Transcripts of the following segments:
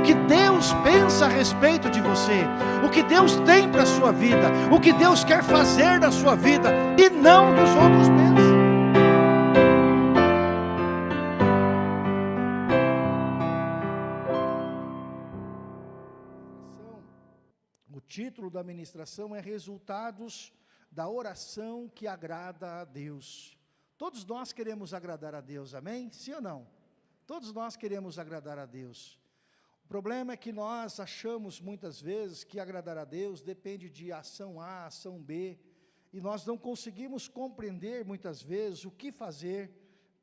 o que Deus pensa a respeito de você, o que Deus tem para a sua vida, o que Deus quer fazer na sua vida, e não dos outros pensam. O título da ministração é Resultados da Oração que Agrada a Deus. Todos nós queremos agradar a Deus, amém? Sim ou não? Todos nós queremos agradar a Deus. Problema é que nós achamos muitas vezes que agradar a Deus depende de ação A, ação B, e nós não conseguimos compreender muitas vezes o que fazer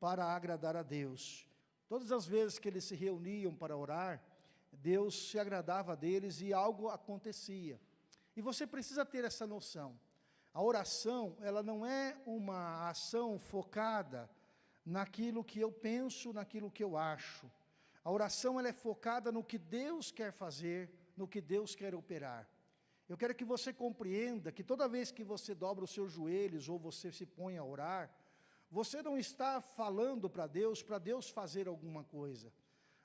para agradar a Deus. Todas as vezes que eles se reuniam para orar, Deus se agradava deles e algo acontecia. E você precisa ter essa noção. A oração, ela não é uma ação focada naquilo que eu penso, naquilo que eu acho. A oração ela é focada no que Deus quer fazer, no que Deus quer operar. Eu quero que você compreenda que toda vez que você dobra os seus joelhos ou você se põe a orar, você não está falando para Deus, para Deus fazer alguma coisa.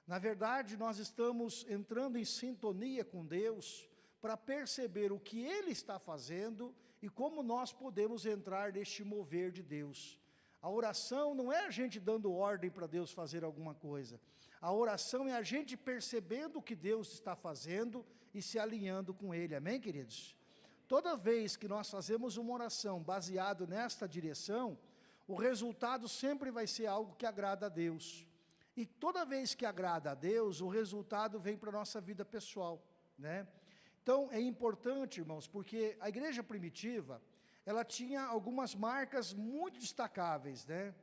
Na verdade, nós estamos entrando em sintonia com Deus para perceber o que Ele está fazendo e como nós podemos entrar neste mover de Deus. A oração não é a gente dando ordem para Deus fazer alguma coisa. A oração é a gente percebendo o que Deus está fazendo e se alinhando com Ele. Amém, queridos? Toda vez que nós fazemos uma oração baseado nesta direção, o resultado sempre vai ser algo que agrada a Deus. E toda vez que agrada a Deus, o resultado vem para a nossa vida pessoal. Né? Então, é importante, irmãos, porque a igreja primitiva, ela tinha algumas marcas muito destacáveis, né?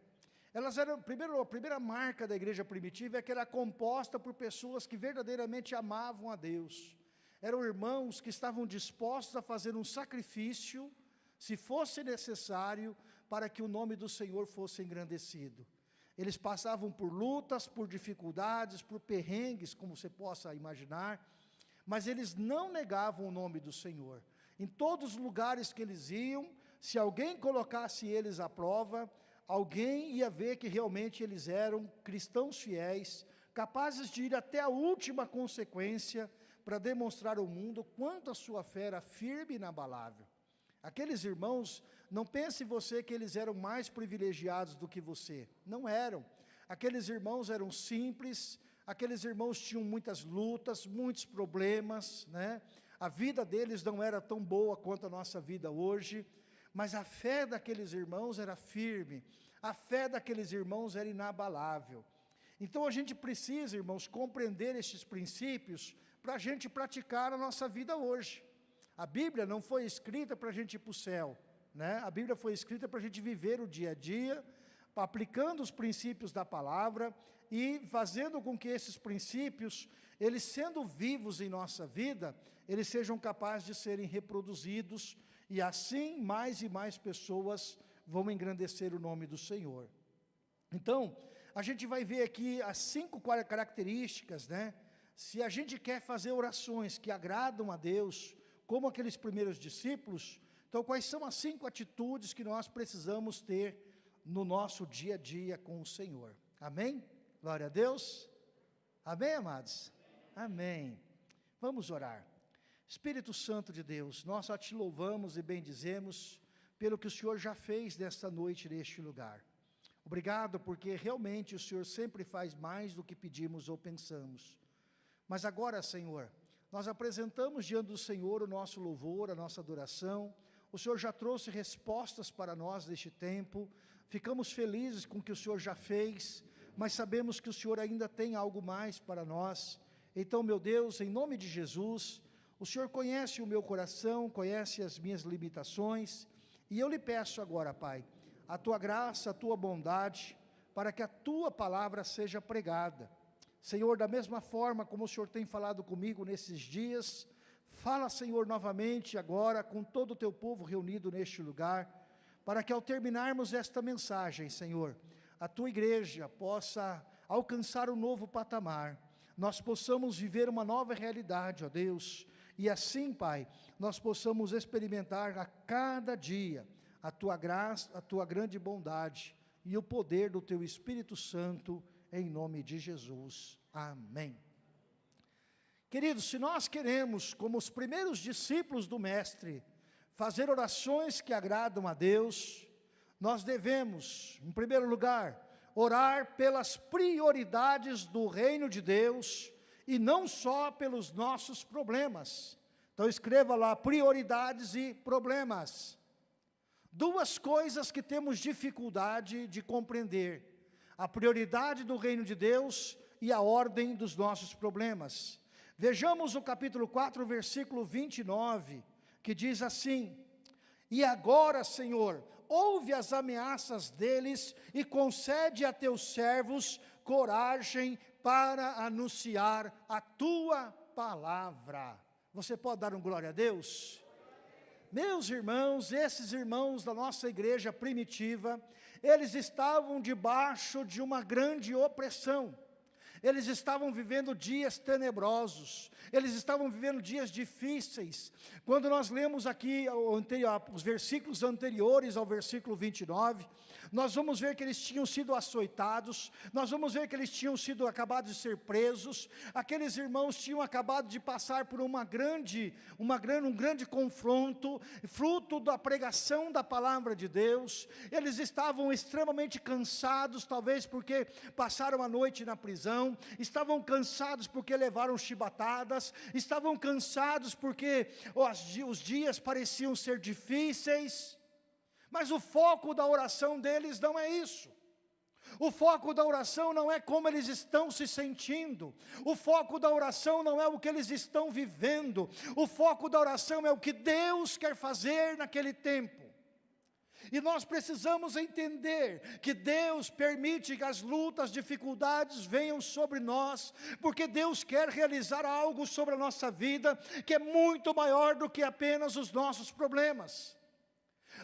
Elas eram, primeiro, a primeira marca da igreja primitiva é que era composta por pessoas que verdadeiramente amavam a Deus. Eram irmãos que estavam dispostos a fazer um sacrifício, se fosse necessário, para que o nome do Senhor fosse engrandecido. Eles passavam por lutas, por dificuldades, por perrengues, como você possa imaginar, mas eles não negavam o nome do Senhor. Em todos os lugares que eles iam, se alguém colocasse eles à prova, alguém ia ver que realmente eles eram cristãos fiéis, capazes de ir até a última consequência para demonstrar ao mundo quanto a sua fé era firme e inabalável. Aqueles irmãos, não pense você que eles eram mais privilegiados do que você. Não eram. Aqueles irmãos eram simples, aqueles irmãos tinham muitas lutas, muitos problemas, né? A vida deles não era tão boa quanto a nossa vida hoje, mas a fé daqueles irmãos era firme, a fé daqueles irmãos era inabalável. Então a gente precisa, irmãos, compreender estes princípios para a gente praticar a nossa vida hoje. A Bíblia não foi escrita para a gente ir para o céu, né? a Bíblia foi escrita para a gente viver o dia a dia, aplicando os princípios da palavra e fazendo com que esses princípios, eles sendo vivos em nossa vida, eles sejam capazes de serem reproduzidos e assim mais e mais pessoas vão engrandecer o nome do Senhor. Então, a gente vai ver aqui as cinco características, né? Se a gente quer fazer orações que agradam a Deus, como aqueles primeiros discípulos, então quais são as cinco atitudes que nós precisamos ter no nosso dia a dia com o Senhor? Amém? Glória a Deus. Amém, amados? Amém. Vamos orar. Espírito Santo de Deus, nós te louvamos e bendizemos pelo que o Senhor já fez nesta noite neste lugar. Obrigado porque realmente o Senhor sempre faz mais do que pedimos ou pensamos. Mas agora, Senhor, nós apresentamos diante do Senhor o nosso louvor, a nossa adoração. O Senhor já trouxe respostas para nós neste tempo. Ficamos felizes com o que o Senhor já fez, mas sabemos que o Senhor ainda tem algo mais para nós. Então, meu Deus, em nome de Jesus, o Senhor conhece o meu coração, conhece as minhas limitações, e eu lhe peço agora, Pai, a tua graça, a tua bondade, para que a tua palavra seja pregada. Senhor, da mesma forma como o Senhor tem falado comigo nesses dias, fala, Senhor, novamente agora com todo o teu povo reunido neste lugar, para que ao terminarmos esta mensagem, Senhor, a tua igreja possa alcançar um novo patamar, nós possamos viver uma nova realidade, ó Deus, e assim, Pai, nós possamos experimentar a cada dia a Tua graça, a Tua grande bondade e o poder do Teu Espírito Santo, em nome de Jesus. Amém. Queridos, se nós queremos, como os primeiros discípulos do Mestre, fazer orações que agradam a Deus, nós devemos, em primeiro lugar, orar pelas prioridades do reino de Deus e não só pelos nossos problemas. Então escreva lá, prioridades e problemas. Duas coisas que temos dificuldade de compreender. A prioridade do reino de Deus e a ordem dos nossos problemas. Vejamos o capítulo 4, versículo 29, que diz assim, E agora, Senhor, ouve as ameaças deles e concede a teus servos coragem para anunciar a tua palavra. Você pode dar um glória a Deus? Meus irmãos, esses irmãos da nossa igreja primitiva, eles estavam debaixo de uma grande opressão. Eles estavam vivendo dias tenebrosos, eles estavam vivendo dias difíceis. Quando nós lemos aqui os versículos anteriores ao versículo 29, nós vamos ver que eles tinham sido açoitados, nós vamos ver que eles tinham sido acabados de ser presos, aqueles irmãos tinham acabado de passar por uma grande, uma grande, um grande confronto, fruto da pregação da palavra de Deus, eles estavam extremamente cansados, talvez porque passaram a noite na prisão, estavam cansados porque levaram chibatadas, estavam cansados porque os dias pareciam ser difíceis, mas o foco da oração deles não é isso. O foco da oração não é como eles estão se sentindo. O foco da oração não é o que eles estão vivendo. O foco da oração é o que Deus quer fazer naquele tempo. E nós precisamos entender que Deus permite que as lutas, dificuldades venham sobre nós, porque Deus quer realizar algo sobre a nossa vida que é muito maior do que apenas os nossos problemas.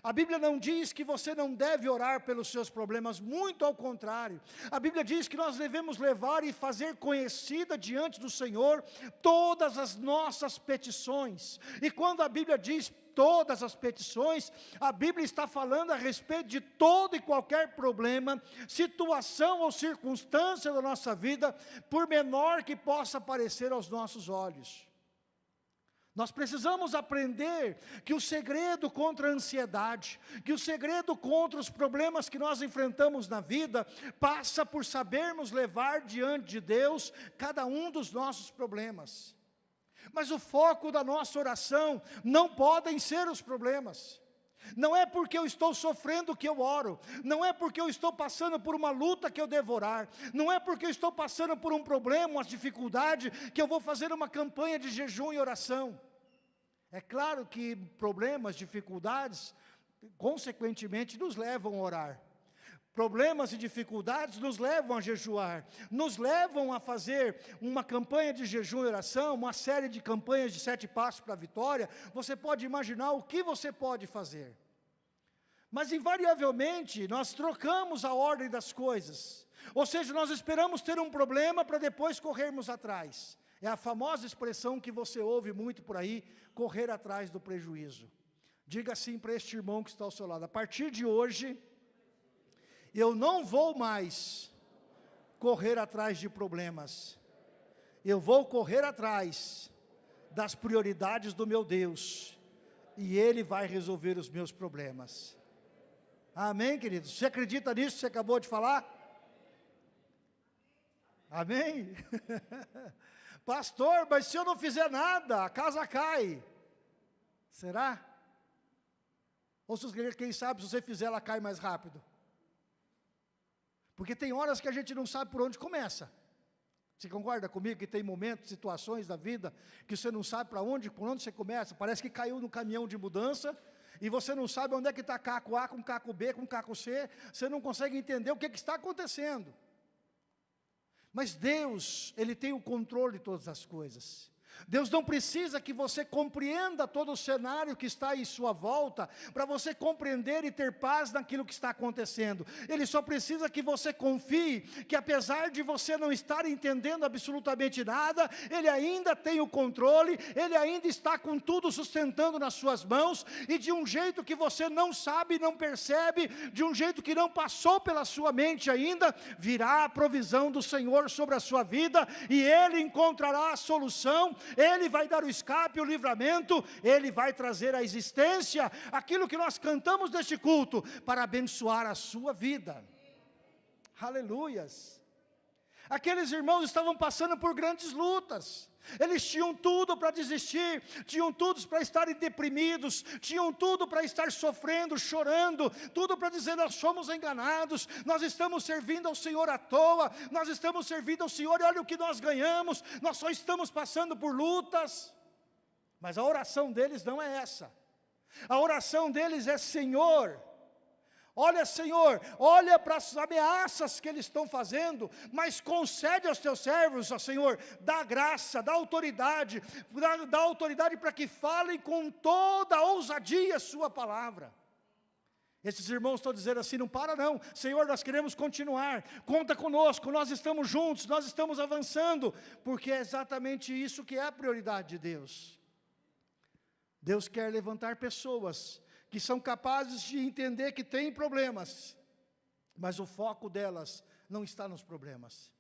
A Bíblia não diz que você não deve orar pelos seus problemas, muito ao contrário. A Bíblia diz que nós devemos levar e fazer conhecida diante do Senhor todas as nossas petições. E quando a Bíblia diz todas as petições, a Bíblia está falando a respeito de todo e qualquer problema, situação ou circunstância da nossa vida, por menor que possa parecer aos nossos olhos. Nós precisamos aprender que o segredo contra a ansiedade, que o segredo contra os problemas que nós enfrentamos na vida, passa por sabermos levar diante de Deus cada um dos nossos problemas. Mas o foco da nossa oração não podem ser os problemas. Não é porque eu estou sofrendo que eu oro, não é porque eu estou passando por uma luta que eu devorar, não é porque eu estou passando por um problema, uma dificuldade, que eu vou fazer uma campanha de jejum e oração. É claro que problemas, dificuldades, consequentemente nos levam a orar. Problemas e dificuldades nos levam a jejuar, nos levam a fazer uma campanha de jejum e oração, uma série de campanhas de sete passos para a vitória. Você pode imaginar o que você pode fazer. Mas invariavelmente nós trocamos a ordem das coisas. Ou seja, nós esperamos ter um problema para depois corrermos atrás. É a famosa expressão que você ouve muito por aí, correr atrás do prejuízo. Diga assim para este irmão que está ao seu lado, a partir de hoje, eu não vou mais correr atrás de problemas, eu vou correr atrás das prioridades do meu Deus, e Ele vai resolver os meus problemas. Amém, queridos? Você acredita nisso que você acabou de falar? Amém? Pastor, mas se eu não fizer nada, a casa cai. Será? Ou se quem sabe, se você fizer, ela cai mais rápido. Porque tem horas que a gente não sabe por onde começa. Você concorda comigo que tem momentos, situações da vida, que você não sabe para onde, por onde você começa? Parece que caiu no caminhão de mudança, e você não sabe onde é que está caco A com caco B, com caco C, você não consegue entender o que, que está acontecendo. Mas Deus, Ele tem o controle de todas as coisas. Deus não precisa que você compreenda todo o cenário que está em sua volta, para você compreender e ter paz naquilo que está acontecendo. Ele só precisa que você confie, que apesar de você não estar entendendo absolutamente nada, Ele ainda tem o controle, Ele ainda está com tudo sustentando nas suas mãos, e de um jeito que você não sabe, não percebe, de um jeito que não passou pela sua mente ainda, virá a provisão do Senhor sobre a sua vida, e Ele encontrará a solução, ele vai dar o escape, o livramento, Ele vai trazer à existência aquilo que nós cantamos neste culto, para abençoar a sua vida. Aleluias. Aqueles irmãos estavam passando por grandes lutas, eles tinham tudo para desistir, tinham tudo para estarem deprimidos, tinham tudo para estar sofrendo, chorando, tudo para dizer nós somos enganados, nós estamos servindo ao Senhor à toa, nós estamos servindo ao Senhor e olha o que nós ganhamos, nós só estamos passando por lutas. Mas a oração deles não é essa. A oração deles é Senhor, Olha, Senhor, olha para as ameaças que eles estão fazendo, mas concede aos teus servos, ó Senhor, dá graça, dá autoridade, dá, dá autoridade para que falem com toda a ousadia a sua palavra. Esses irmãos estão dizendo assim, não para não, Senhor, nós queremos continuar, conta conosco, nós estamos juntos, nós estamos avançando, porque é exatamente isso que é a prioridade de Deus. Deus quer levantar pessoas que são capazes de entender que tem problemas, mas o foco delas não está nos problemas.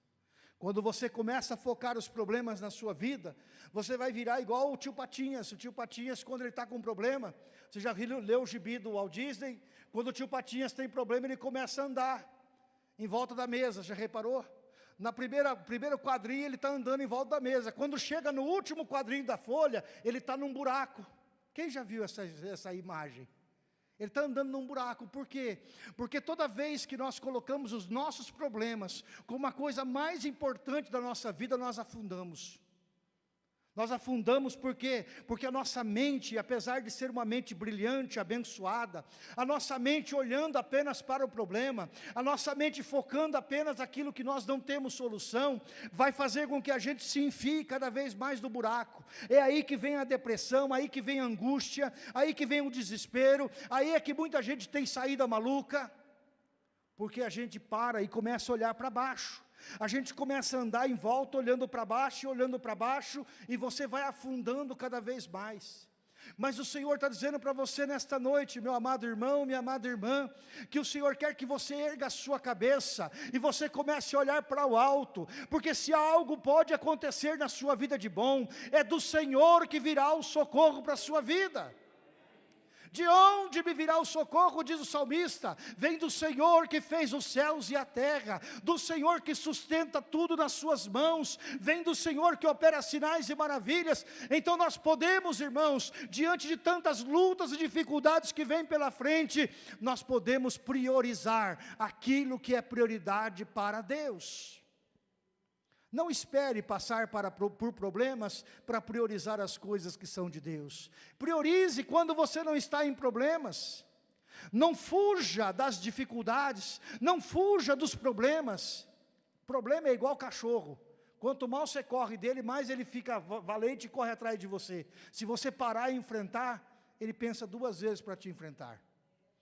Quando você começa a focar os problemas na sua vida, você vai virar igual o tio Patinhas. O tio Patinhas, quando ele está com um problema, você já leu o gibi do Walt Disney? Quando o tio Patinhas tem problema, ele começa a andar em volta da mesa, já reparou? Na primeira, primeiro quadrinho, ele está andando em volta da mesa. Quando chega no último quadrinho da folha, ele está num buraco. Quem já viu essa, essa imagem? Ele está andando num buraco, por quê? Porque toda vez que nós colocamos os nossos problemas como a coisa mais importante da nossa vida, nós afundamos. Nós afundamos por quê? Porque a nossa mente, apesar de ser uma mente brilhante, abençoada, a nossa mente olhando apenas para o problema, a nossa mente focando apenas aquilo que nós não temos solução, vai fazer com que a gente se enfie cada vez mais no buraco. É aí que vem a depressão, aí que vem a angústia, aí que vem o desespero, aí é que muita gente tem saída maluca, porque a gente para e começa a olhar para baixo. A gente começa a andar em volta, olhando para baixo, olhando para baixo, e você vai afundando cada vez mais. Mas o Senhor está dizendo para você nesta noite, meu amado irmão, minha amada irmã, que o Senhor quer que você erga a sua cabeça e você comece a olhar para o alto, porque se algo pode acontecer na sua vida de bom, é do Senhor que virá o socorro para a sua vida. De onde me virá o socorro, diz o salmista? Vem do Senhor que fez os céus e a terra, do Senhor que sustenta tudo nas suas mãos, vem do Senhor que opera sinais e maravilhas. Então nós podemos, irmãos, diante de tantas lutas e dificuldades que vêm pela frente, nós podemos priorizar aquilo que é prioridade para Deus. Não espere passar para, por problemas para priorizar as coisas que são de Deus. Priorize quando você não está em problemas. Não fuja das dificuldades, não fuja dos problemas. Problema é igual cachorro. Quanto mais você corre dele, mais ele fica valente e corre atrás de você. Se você parar e enfrentar, ele pensa duas vezes para te enfrentar.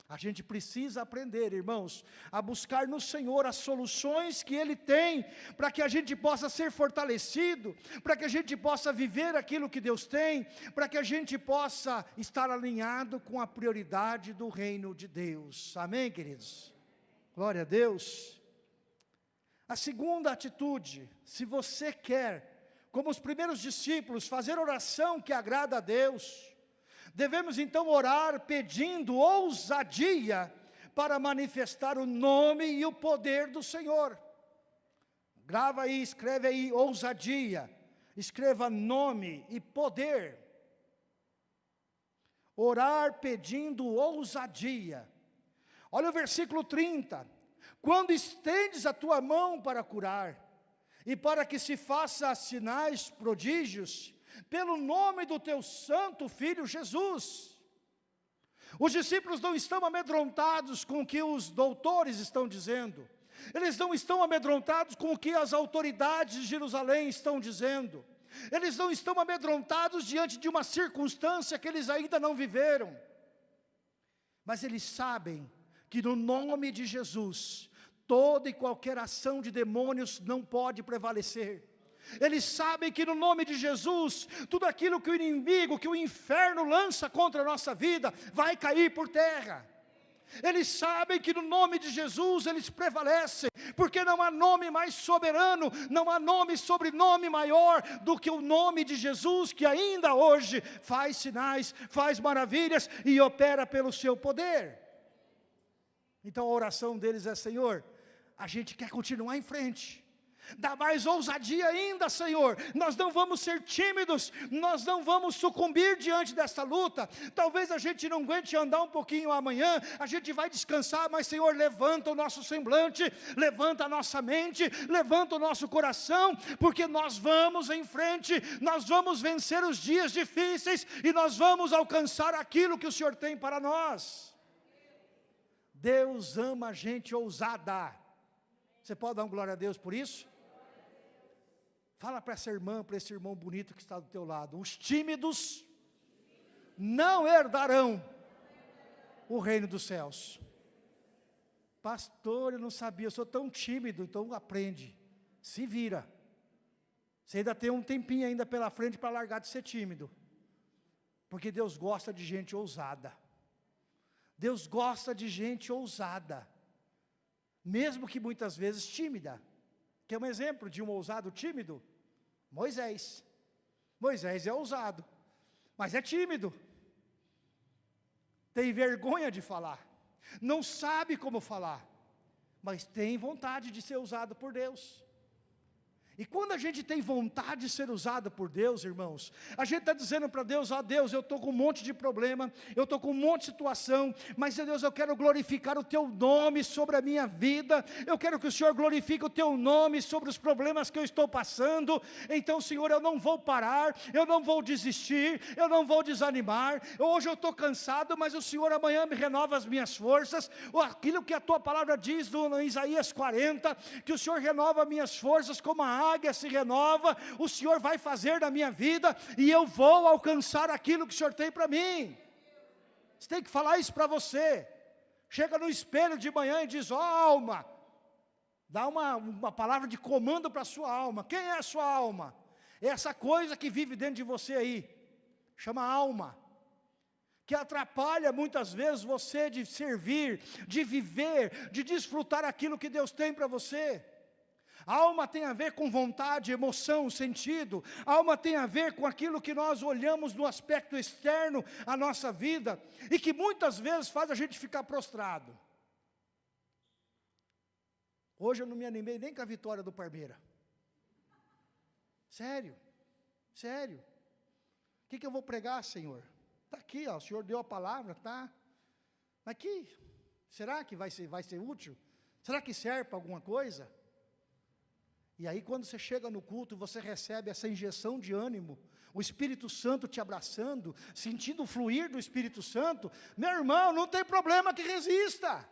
A gente precisa aprender, irmãos, a buscar no Senhor as soluções que Ele tem, para que a gente possa ser fortalecido, para que a gente possa viver aquilo que Deus tem, para que a gente possa estar alinhado com a prioridade do reino de Deus. Amém, queridos? Glória a Deus. A segunda atitude, se você quer, como os primeiros discípulos, fazer oração que agrada a Deus, Devemos então orar pedindo ousadia para manifestar o nome e o poder do Senhor. Grava aí, escreve aí, ousadia. Escreva nome e poder. Orar pedindo ousadia. Olha o versículo 30. Quando estendes a tua mão para curar, e para que se faça sinais, prodígios, pelo nome do teu santo Filho Jesus. Os discípulos não estão amedrontados com o que os doutores estão dizendo, eles não estão amedrontados com o que as autoridades de Jerusalém estão dizendo, eles não estão amedrontados diante de uma circunstância que eles ainda não viveram, mas eles sabem que no nome de Jesus, toda e qualquer ação de demônios não pode prevalecer. Eles sabem que no nome de Jesus, tudo aquilo que o inimigo, que o inferno lança contra a nossa vida, vai cair por terra. Eles sabem que no nome de Jesus eles prevalecem, porque não há nome mais soberano, não há nome sobrenome maior do que o nome de Jesus, que ainda hoje faz sinais, faz maravilhas e opera pelo seu poder. Então a oração deles é: Senhor, a gente quer continuar em frente, Dá mais ousadia ainda, Senhor. Nós não vamos ser tímidos, nós não vamos sucumbir diante dessa luta. Talvez a gente não aguente andar um pouquinho amanhã, a gente vai descansar, mas Senhor, levanta o nosso semblante, levanta a nossa mente, levanta o nosso coração, porque nós vamos em frente, nós vamos vencer os dias difíceis e nós vamos alcançar aquilo que o Senhor tem para nós. Deus ama a gente ousada. Você pode dar um glória a Deus por isso? Fala para essa irmã, para esse irmão bonito que está do teu lado. Os tímidos não herdarão o reino dos céus. Pastor, eu não sabia, eu sou tão tímido, então aprende. Se vira. Você ainda tem um tempinho ainda pela frente para largar de ser tímido. Porque Deus gosta de gente ousada. Deus gosta de gente ousada. Mesmo que muitas vezes tímida. Quer um exemplo de um ousado tímido? Moisés. Moisés é ousado, mas é tímido. Tem vergonha de falar. Não sabe como falar, mas tem vontade de ser usado por Deus. E quando a gente tem vontade de ser usado por Deus, irmãos, a gente está dizendo para Deus, ó oh, Deus, eu estou com um monte de problema, eu estou com um monte de situação, mas Deus, eu quero glorificar o Teu nome sobre a minha vida, eu quero que o Senhor glorifique o Teu nome sobre os problemas que eu estou passando, então Senhor, eu não vou parar, eu não vou desistir, eu não vou desanimar, hoje eu estou cansado, mas o Senhor amanhã me renova as minhas forças, aquilo que a Tua palavra diz no, Isaías 40, que o Senhor renova minhas forças como a águia se renova, o Senhor vai fazer na minha vida e eu vou alcançar aquilo que o Senhor tem para mim. Você tem que falar isso para você. Chega no espelho de manhã e diz: Ó oh, alma, dá uma, uma palavra de comando para a sua alma. Quem é a sua alma? É essa coisa que vive dentro de você aí, chama alma que atrapalha muitas vezes você de servir, de viver, de desfrutar aquilo que Deus tem para você. Alma tem a ver com vontade, emoção, sentido. Alma tem a ver com aquilo que nós olhamos no aspecto externo à nossa vida e que muitas vezes faz a gente ficar prostrado. Hoje eu não me animei nem com a vitória do Parmeira. Sério, sério. O que, que eu vou pregar, Senhor? Está aqui, ó, o Senhor deu a palavra, tá? Aqui, será que vai ser, vai ser útil? Será que serve para alguma coisa? E aí quando você chega no culto, você recebe essa injeção de ânimo, o Espírito Santo te abraçando, sentindo o fluir do Espírito Santo, meu irmão, não tem problema que resista.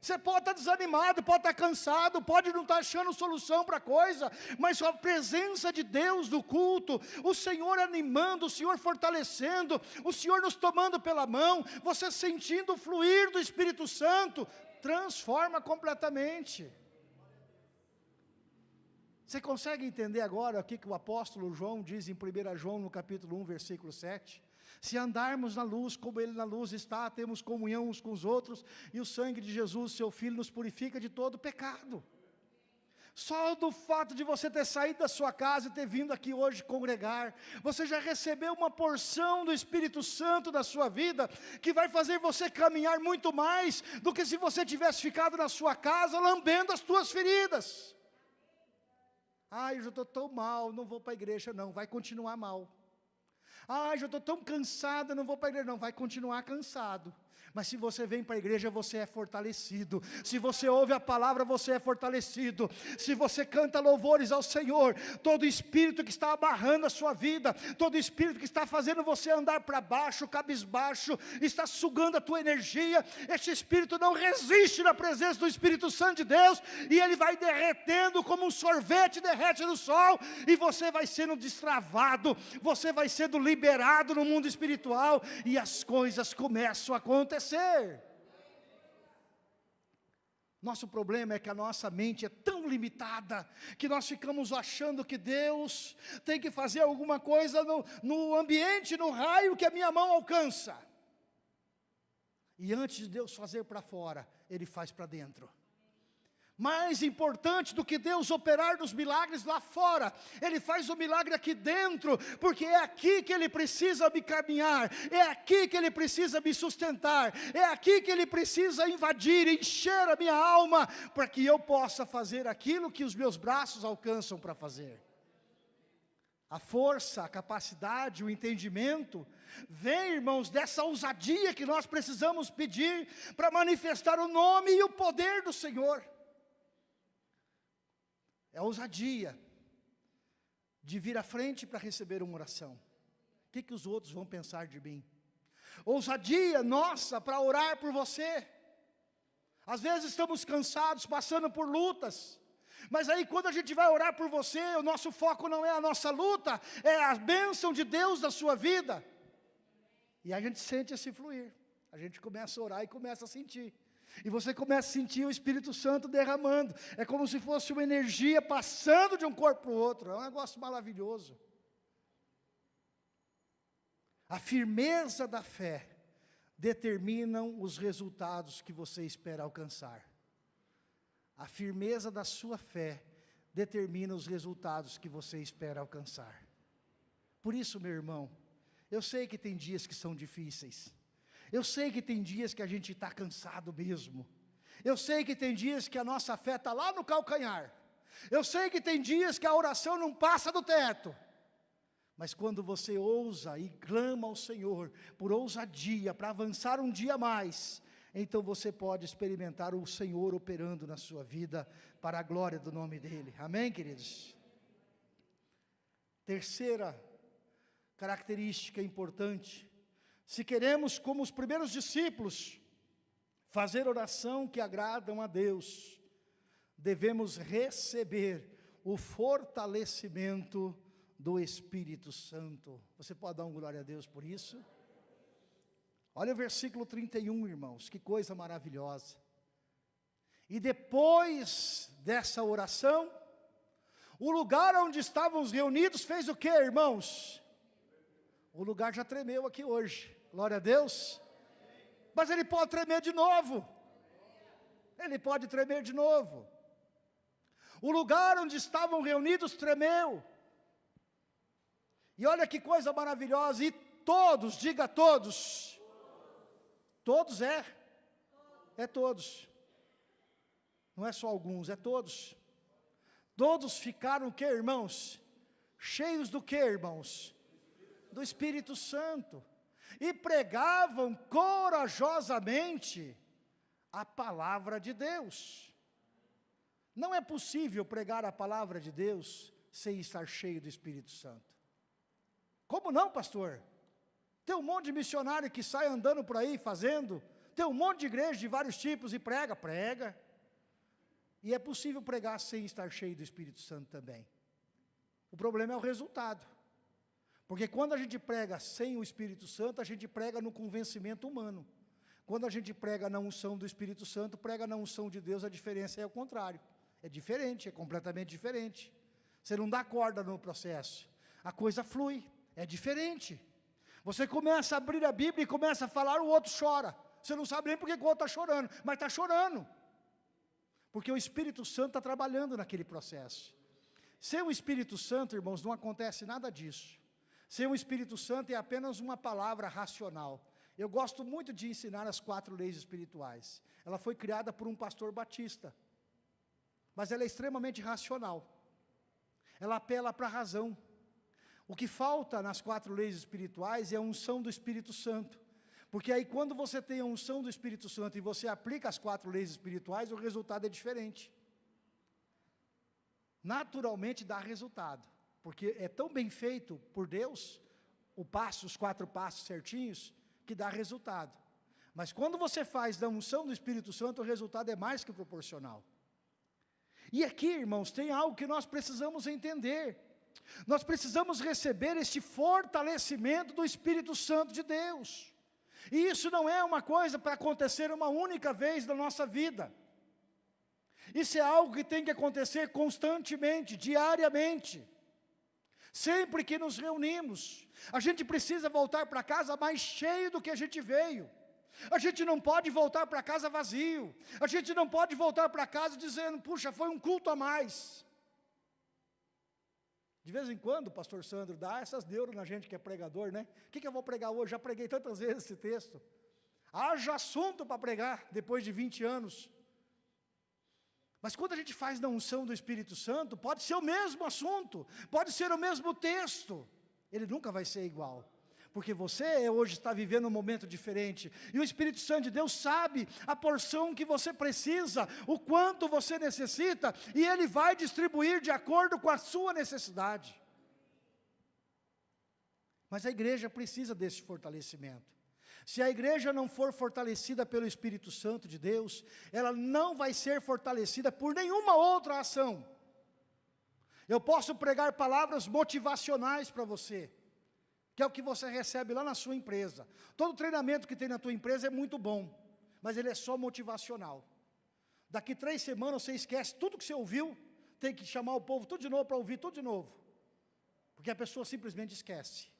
Você pode estar desanimado, pode estar cansado, pode não estar achando solução para a coisa, mas a presença de Deus no culto, o Senhor animando, o Senhor fortalecendo, o Senhor nos tomando pela mão, você sentindo o fluir do Espírito Santo, transforma completamente. Você consegue entender agora o que, o apóstolo João diz em 1 João, no capítulo 1, versículo 7? Se andarmos na luz, como Ele na luz está, temos comunhão uns com os outros, e o sangue de Jesus, seu Filho, nos purifica de todo pecado. Só do fato de você ter saído da sua casa e ter vindo aqui hoje congregar, você já recebeu uma porção do Espírito Santo da sua vida, que vai fazer você caminhar muito mais do que se você tivesse ficado na sua casa lambendo as tuas feridas. Ai, eu estou tão mal, não vou para a igreja, não, vai continuar mal. Ai, já estou tão cansado, não vou para a igreja, não, vai continuar cansado. Mas se você vem para a igreja, você é fortalecido. Se você ouve a palavra, você é fortalecido. Se você canta louvores ao Senhor, todo espírito que está abarrando a sua vida, todo espírito que está fazendo você andar para baixo, cabisbaixo, está sugando a tua energia, este espírito não resiste na presença do Espírito Santo de Deus, e ele vai derretendo como um sorvete derrete no sol, e você vai sendo destravado, você vai sendo liberado no mundo espiritual, e as coisas começam a acontecer acontecer. Nosso problema é que a nossa mente é tão limitada, que nós ficamos achando que Deus tem que fazer alguma coisa no, no ambiente, no raio que a minha mão alcança. E antes de Deus fazer para fora, Ele faz para dentro mais importante do que Deus operar nos milagres lá fora, Ele faz o milagre aqui dentro, porque é aqui que Ele precisa me caminhar, é aqui que Ele precisa me sustentar, é aqui que Ele precisa invadir, encher a minha alma, para que eu possa fazer aquilo que os meus braços alcançam para fazer. A força, a capacidade, o entendimento, vem, irmãos, dessa ousadia que nós precisamos pedir para manifestar o nome e o poder do Senhor é ousadia de vir à frente para receber uma oração. O que, que os outros vão pensar de mim? Ousadia nossa para orar por você. Às vezes estamos cansados, passando por lutas, mas aí quando a gente vai orar por você, o nosso foco não é a nossa luta, é a bênção de Deus da sua vida. E a gente sente esse fluir, a gente começa a orar e começa a sentir. E você começa a sentir o Espírito Santo derramando. É como se fosse uma energia passando de um corpo para o outro. É um negócio maravilhoso. A firmeza da fé determinam os resultados que você espera alcançar. A firmeza da sua fé determina os resultados que você espera alcançar. Por isso, meu irmão, eu sei que tem dias que são difíceis. Eu sei que tem dias que a gente está cansado mesmo. Eu sei que tem dias que a nossa fé está lá no calcanhar. Eu sei que tem dias que a oração não passa do teto. Mas quando você ousa e clama ao Senhor por ousadia, para avançar um dia mais, então você pode experimentar o Senhor operando na sua vida para a glória do nome dEle. Amém, queridos? Terceira característica importante se queremos, como os primeiros discípulos, fazer oração que agradam a Deus, devemos receber o fortalecimento do Espírito Santo. Você pode dar um glória a Deus por isso? Olha o versículo 31, irmãos, que coisa maravilhosa. E depois dessa oração, o lugar onde estávamos reunidos fez o que, irmãos? O lugar já tremeu aqui hoje. Glória a Deus. Mas ele pode tremer de novo. Ele pode tremer de novo. O lugar onde estavam reunidos tremeu. E olha que coisa maravilhosa. E todos, diga todos. Todos é. É todos. Não é só alguns, é todos. Todos ficaram o que, irmãos? Cheios do que, irmãos? Do Espírito Santo e pregavam corajosamente a palavra de Deus. Não é possível pregar a palavra de Deus sem estar cheio do Espírito Santo. Como não, pastor? Tem um monte de missionário que sai andando por aí fazendo, tem um monte de igreja de vários tipos e prega, prega. E é possível pregar sem estar cheio do Espírito Santo também. O problema é o resultado. Porque quando a gente prega sem o Espírito Santo, a gente prega no convencimento humano. Quando a gente prega na unção do Espírito Santo, prega na unção de Deus, a diferença é o contrário. É diferente, é completamente diferente. Você não dá corda no processo. A coisa flui, é diferente. Você começa a abrir a Bíblia e começa a falar, o outro chora. Você não sabe nem porque o outro está chorando, mas está chorando. Porque o Espírito Santo está trabalhando naquele processo. Sem o Espírito Santo, irmãos, não acontece nada disso. Ser um Espírito Santo é apenas uma palavra racional. Eu gosto muito de ensinar as quatro leis espirituais. Ela foi criada por um pastor batista, mas ela é extremamente racional. Ela apela para a razão. O que falta nas quatro leis espirituais é a unção do Espírito Santo, Porque aí quando você tem a unção do Espírito Santo e você aplica as quatro leis espirituais, o resultado é diferente. Naturalmente dá resultado, porque é tão bem feito por Deus, o passo, os quatro passos certinhos, que dá resultado. Mas quando você faz da unção do Espírito Santo, o resultado é mais que proporcional. E aqui, irmãos, tem algo que nós precisamos entender. Nós precisamos receber este fortalecimento do Espírito Santo de Deus. E isso não é uma coisa para acontecer uma única vez na nossa vida. Isso é algo que tem que acontecer constantemente, diariamente. Sempre que nos reunimos, a gente precisa voltar para casa mais cheio do que a gente veio. A gente não pode voltar para casa vazio. A gente não pode voltar para casa dizendo, puxa, foi um culto a mais. De vez em quando o pastor Sandro dá essas neuras na gente que é pregador, né? O que, que eu vou pregar hoje? Já preguei tantas vezes esse texto. Haja assunto para pregar depois de 20 anos. Mas quando a gente faz na unção do Espírito Santo, pode ser o mesmo assunto, pode ser o mesmo texto, ele nunca vai ser igual porque você hoje está vivendo um momento diferente, e o Espírito Santo de Deus sabe a porção que você precisa, o quanto você necessita, e Ele vai distribuir de acordo com a sua necessidade. Mas a igreja precisa desse fortalecimento. Se a igreja não for fortalecida pelo Espírito Santo de Deus, ela não vai ser fortalecida por nenhuma outra ação. Eu posso pregar palavras motivacionais para você, que é o que você recebe lá na sua empresa. Todo treinamento que tem na tua empresa é muito bom, mas ele é só motivacional. Daqui três semanas você esquece tudo que você ouviu, tem que chamar o povo tudo de novo para ouvir tudo de novo. Porque a pessoa simplesmente esquece.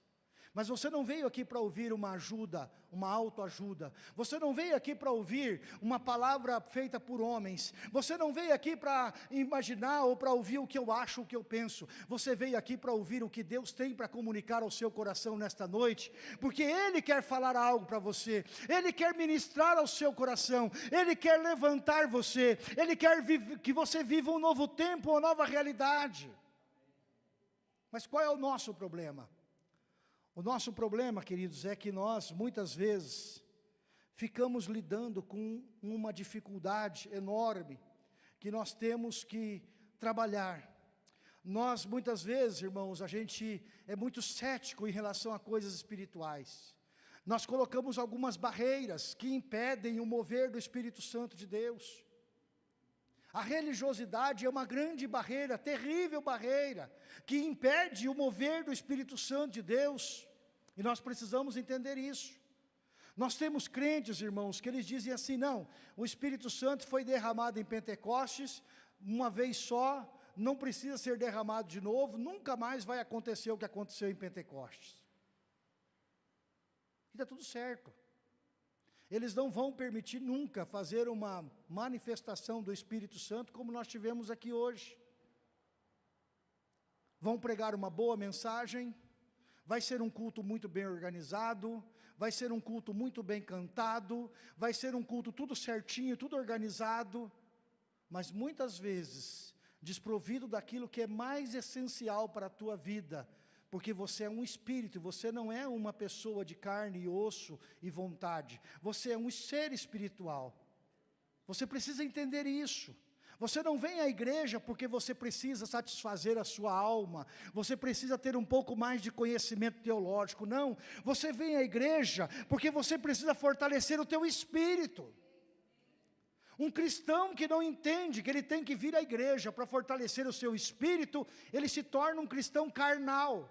Mas você não veio aqui para ouvir uma ajuda, uma autoajuda. Você não veio aqui para ouvir uma palavra feita por homens. Você não veio aqui para imaginar ou para ouvir o que eu acho, o que eu penso. Você veio aqui para ouvir o que Deus tem para comunicar ao seu coração nesta noite. Porque Ele quer falar algo para você. Ele quer ministrar ao seu coração. Ele quer levantar você. Ele quer que você viva um novo tempo, uma nova realidade. Mas qual é o nosso problema? O nosso problema, queridos, é que nós, muitas vezes, ficamos lidando com uma dificuldade enorme, que nós temos que trabalhar. Nós, muitas vezes, irmãos, a gente é muito cético em relação a coisas espirituais. Nós colocamos algumas barreiras que impedem o mover do Espírito Santo de Deus. A religiosidade é uma grande barreira, terrível barreira, que impede o mover do Espírito Santo de Deus. E nós precisamos entender isso. Nós temos crentes, irmãos, que eles dizem assim, não, o Espírito Santo foi derramado em Pentecostes, uma vez só, não precisa ser derramado de novo, nunca mais vai acontecer o que aconteceu em Pentecostes. E está tudo certo. Eles não vão permitir nunca fazer uma manifestação do Espírito Santo como nós tivemos aqui hoje. Vão pregar uma boa mensagem, vai ser um culto muito bem organizado, vai ser um culto muito bem cantado, vai ser um culto tudo certinho, tudo organizado, mas muitas vezes desprovido daquilo que é mais essencial para a tua vida, porque você é um espírito, você não é uma pessoa de carne e osso e vontade, você é um ser espiritual. Você precisa entender isso. Você não vem à igreja porque você precisa satisfazer a sua alma, você precisa ter um pouco mais de conhecimento teológico, não. Você vem à igreja porque você precisa fortalecer o teu espírito. Um cristão que não entende que ele tem que vir à igreja para fortalecer o seu espírito, ele se torna um cristão carnal.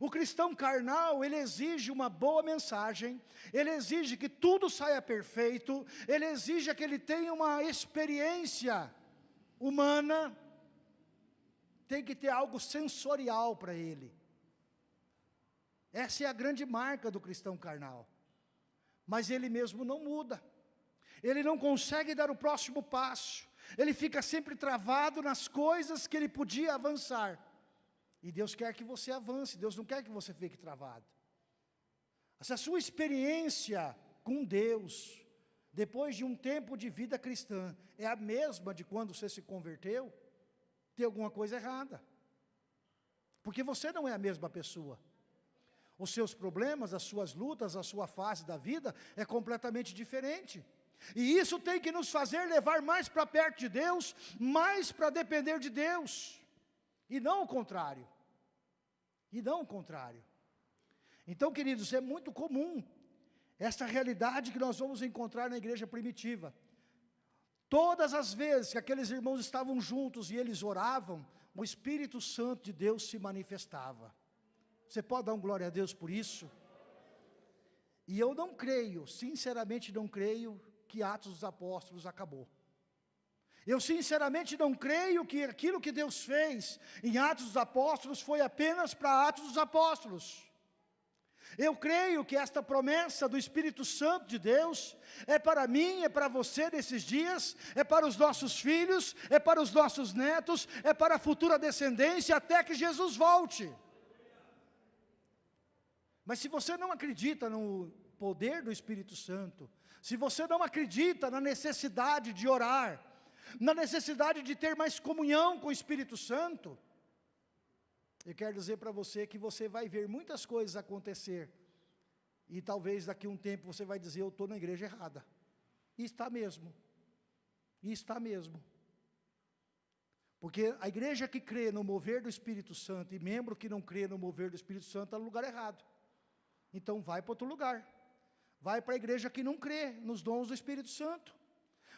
O cristão carnal, ele exige uma boa mensagem, ele exige que tudo saia perfeito, ele exige que ele tenha uma experiência humana, tem que ter algo sensorial para ele. Essa é a grande marca do cristão carnal. Mas ele mesmo não muda. Ele não consegue dar o próximo passo. Ele fica sempre travado nas coisas que ele podia avançar. E Deus quer que você avance, Deus não quer que você fique travado. Se a sua experiência com Deus, depois de um tempo de vida cristã, é a mesma de quando você se converteu, tem alguma coisa errada. Porque você não é a mesma pessoa. Os seus problemas, as suas lutas, a sua fase da vida é completamente diferente. E isso tem que nos fazer levar mais para perto de Deus, mais para depender de Deus, e não o contrário. E não o contrário. Então, queridos, é muito comum essa realidade que nós vamos encontrar na igreja primitiva. Todas as vezes que aqueles irmãos estavam juntos e eles oravam, o Espírito Santo de Deus se manifestava. Você pode dar um glória a Deus por isso? E eu não creio, sinceramente não creio, que Atos dos Apóstolos acabou. Eu sinceramente não creio que aquilo que Deus fez em Atos dos Apóstolos foi apenas para Atos dos Apóstolos. Eu creio que esta promessa do Espírito Santo de Deus é para mim, é para você nesses dias, é para os nossos filhos, é para os nossos netos, é para a futura descendência até que Jesus volte. Mas se você não acredita no poder do Espírito Santo, se você não acredita na necessidade de orar, na necessidade de ter mais comunhão com o Espírito Santo, eu quero dizer para você que você vai ver muitas coisas acontecer, e talvez daqui a um tempo você vai dizer, eu estou na igreja errada, e está mesmo, e está mesmo, porque a igreja que crê no mover do Espírito Santo, e membro que não crê no mover do Espírito Santo, está no lugar errado, então vai para outro lugar, Vai para a igreja que não crê nos dons do Espírito Santo.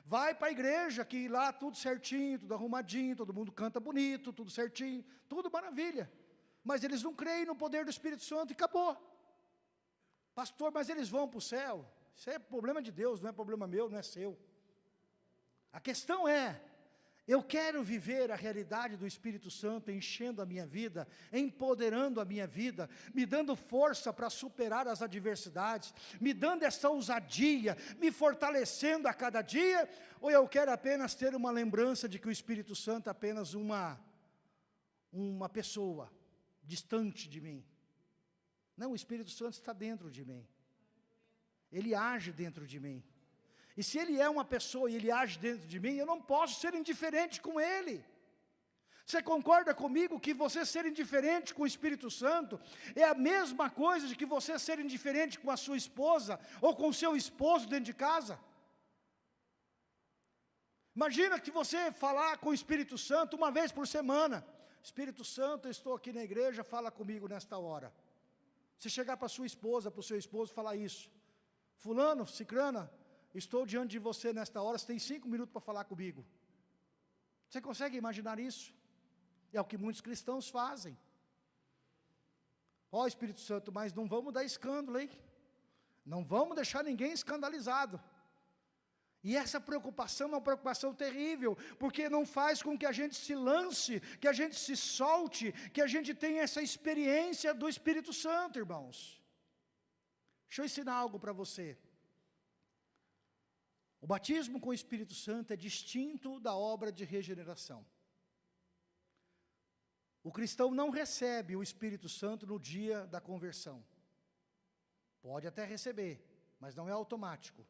Vai para a igreja que lá tudo certinho, tudo arrumadinho, todo mundo canta bonito, tudo certinho, tudo maravilha. Mas eles não creem no poder do Espírito Santo e acabou. Pastor, mas eles vão para o céu. Isso é problema de Deus, não é problema meu, não é seu. A questão é, eu quero viver a realidade do Espírito Santo enchendo a minha vida, empoderando a minha vida, me dando força para superar as adversidades, me dando essa ousadia, me fortalecendo a cada dia, ou eu quero apenas ter uma lembrança de que o Espírito Santo é apenas uma, uma pessoa distante de mim. Não, o Espírito Santo está dentro de mim. Ele age dentro de mim. E se ele é uma pessoa e ele age dentro de mim, eu não posso ser indiferente com ele. Você concorda comigo que você ser indiferente com o Espírito Santo é a mesma coisa de que você ser indiferente com a sua esposa ou com o seu esposo dentro de casa? Imagina que você falar com o Espírito Santo uma vez por semana. Espírito Santo, eu estou aqui na igreja, fala comigo nesta hora. Você chegar para sua esposa, para o seu esposo falar isso. Fulano, cicrana, estou diante de você nesta hora, você tem cinco minutos para falar comigo. Você consegue imaginar isso? É o que muitos cristãos fazem. Ó oh, Espírito Santo, mas não vamos dar escândalo, hein? Não vamos deixar ninguém escandalizado. E essa preocupação é uma preocupação terrível, porque não faz com que a gente se lance, que a gente se solte, que a gente tenha essa experiência do Espírito Santo, irmãos. Deixa eu ensinar algo para você. O batismo com o Espírito Santo é distinto da obra de regeneração. O cristão não recebe o Espírito Santo no dia da conversão. Pode até receber, mas não é automático.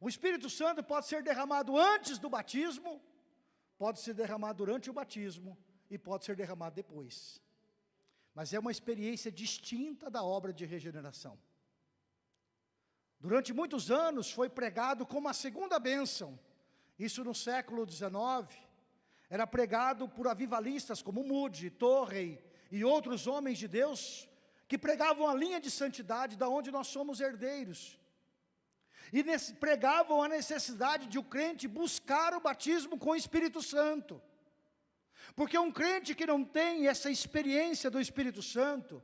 O Espírito Santo pode ser derramado antes do batismo, pode ser derramado durante o batismo e pode ser derramado depois. Mas é uma experiência distinta da obra de regeneração. Durante muitos anos foi pregado como a segunda bênção. Isso no século XIX. Era pregado por avivalistas como Moody, Torrey e outros homens de Deus que pregavam a linha de santidade da onde nós somos herdeiros. E nesse, pregavam a necessidade de o crente buscar o batismo com o Espírito Santo. Porque um crente que não tem essa experiência do Espírito Santo,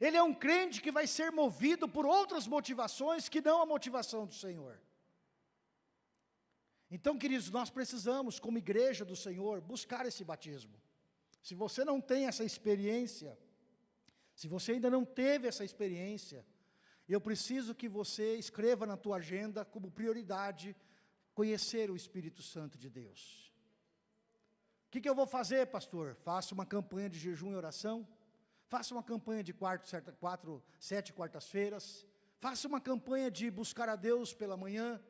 ele é um crente que vai ser movido por outras motivações que não a motivação do Senhor. Então, queridos, nós precisamos, como igreja do Senhor, buscar esse batismo. Se você não tem essa experiência, se você ainda não teve essa experiência, eu preciso que você escreva na tua agenda como prioridade conhecer o Espírito Santo de Deus. O que, que eu vou fazer, pastor? Faça uma campanha de jejum e oração. Faça uma campanha de quarto, certa, quatro, sete quartas-feiras. Faça uma campanha de buscar a Deus pela manhã.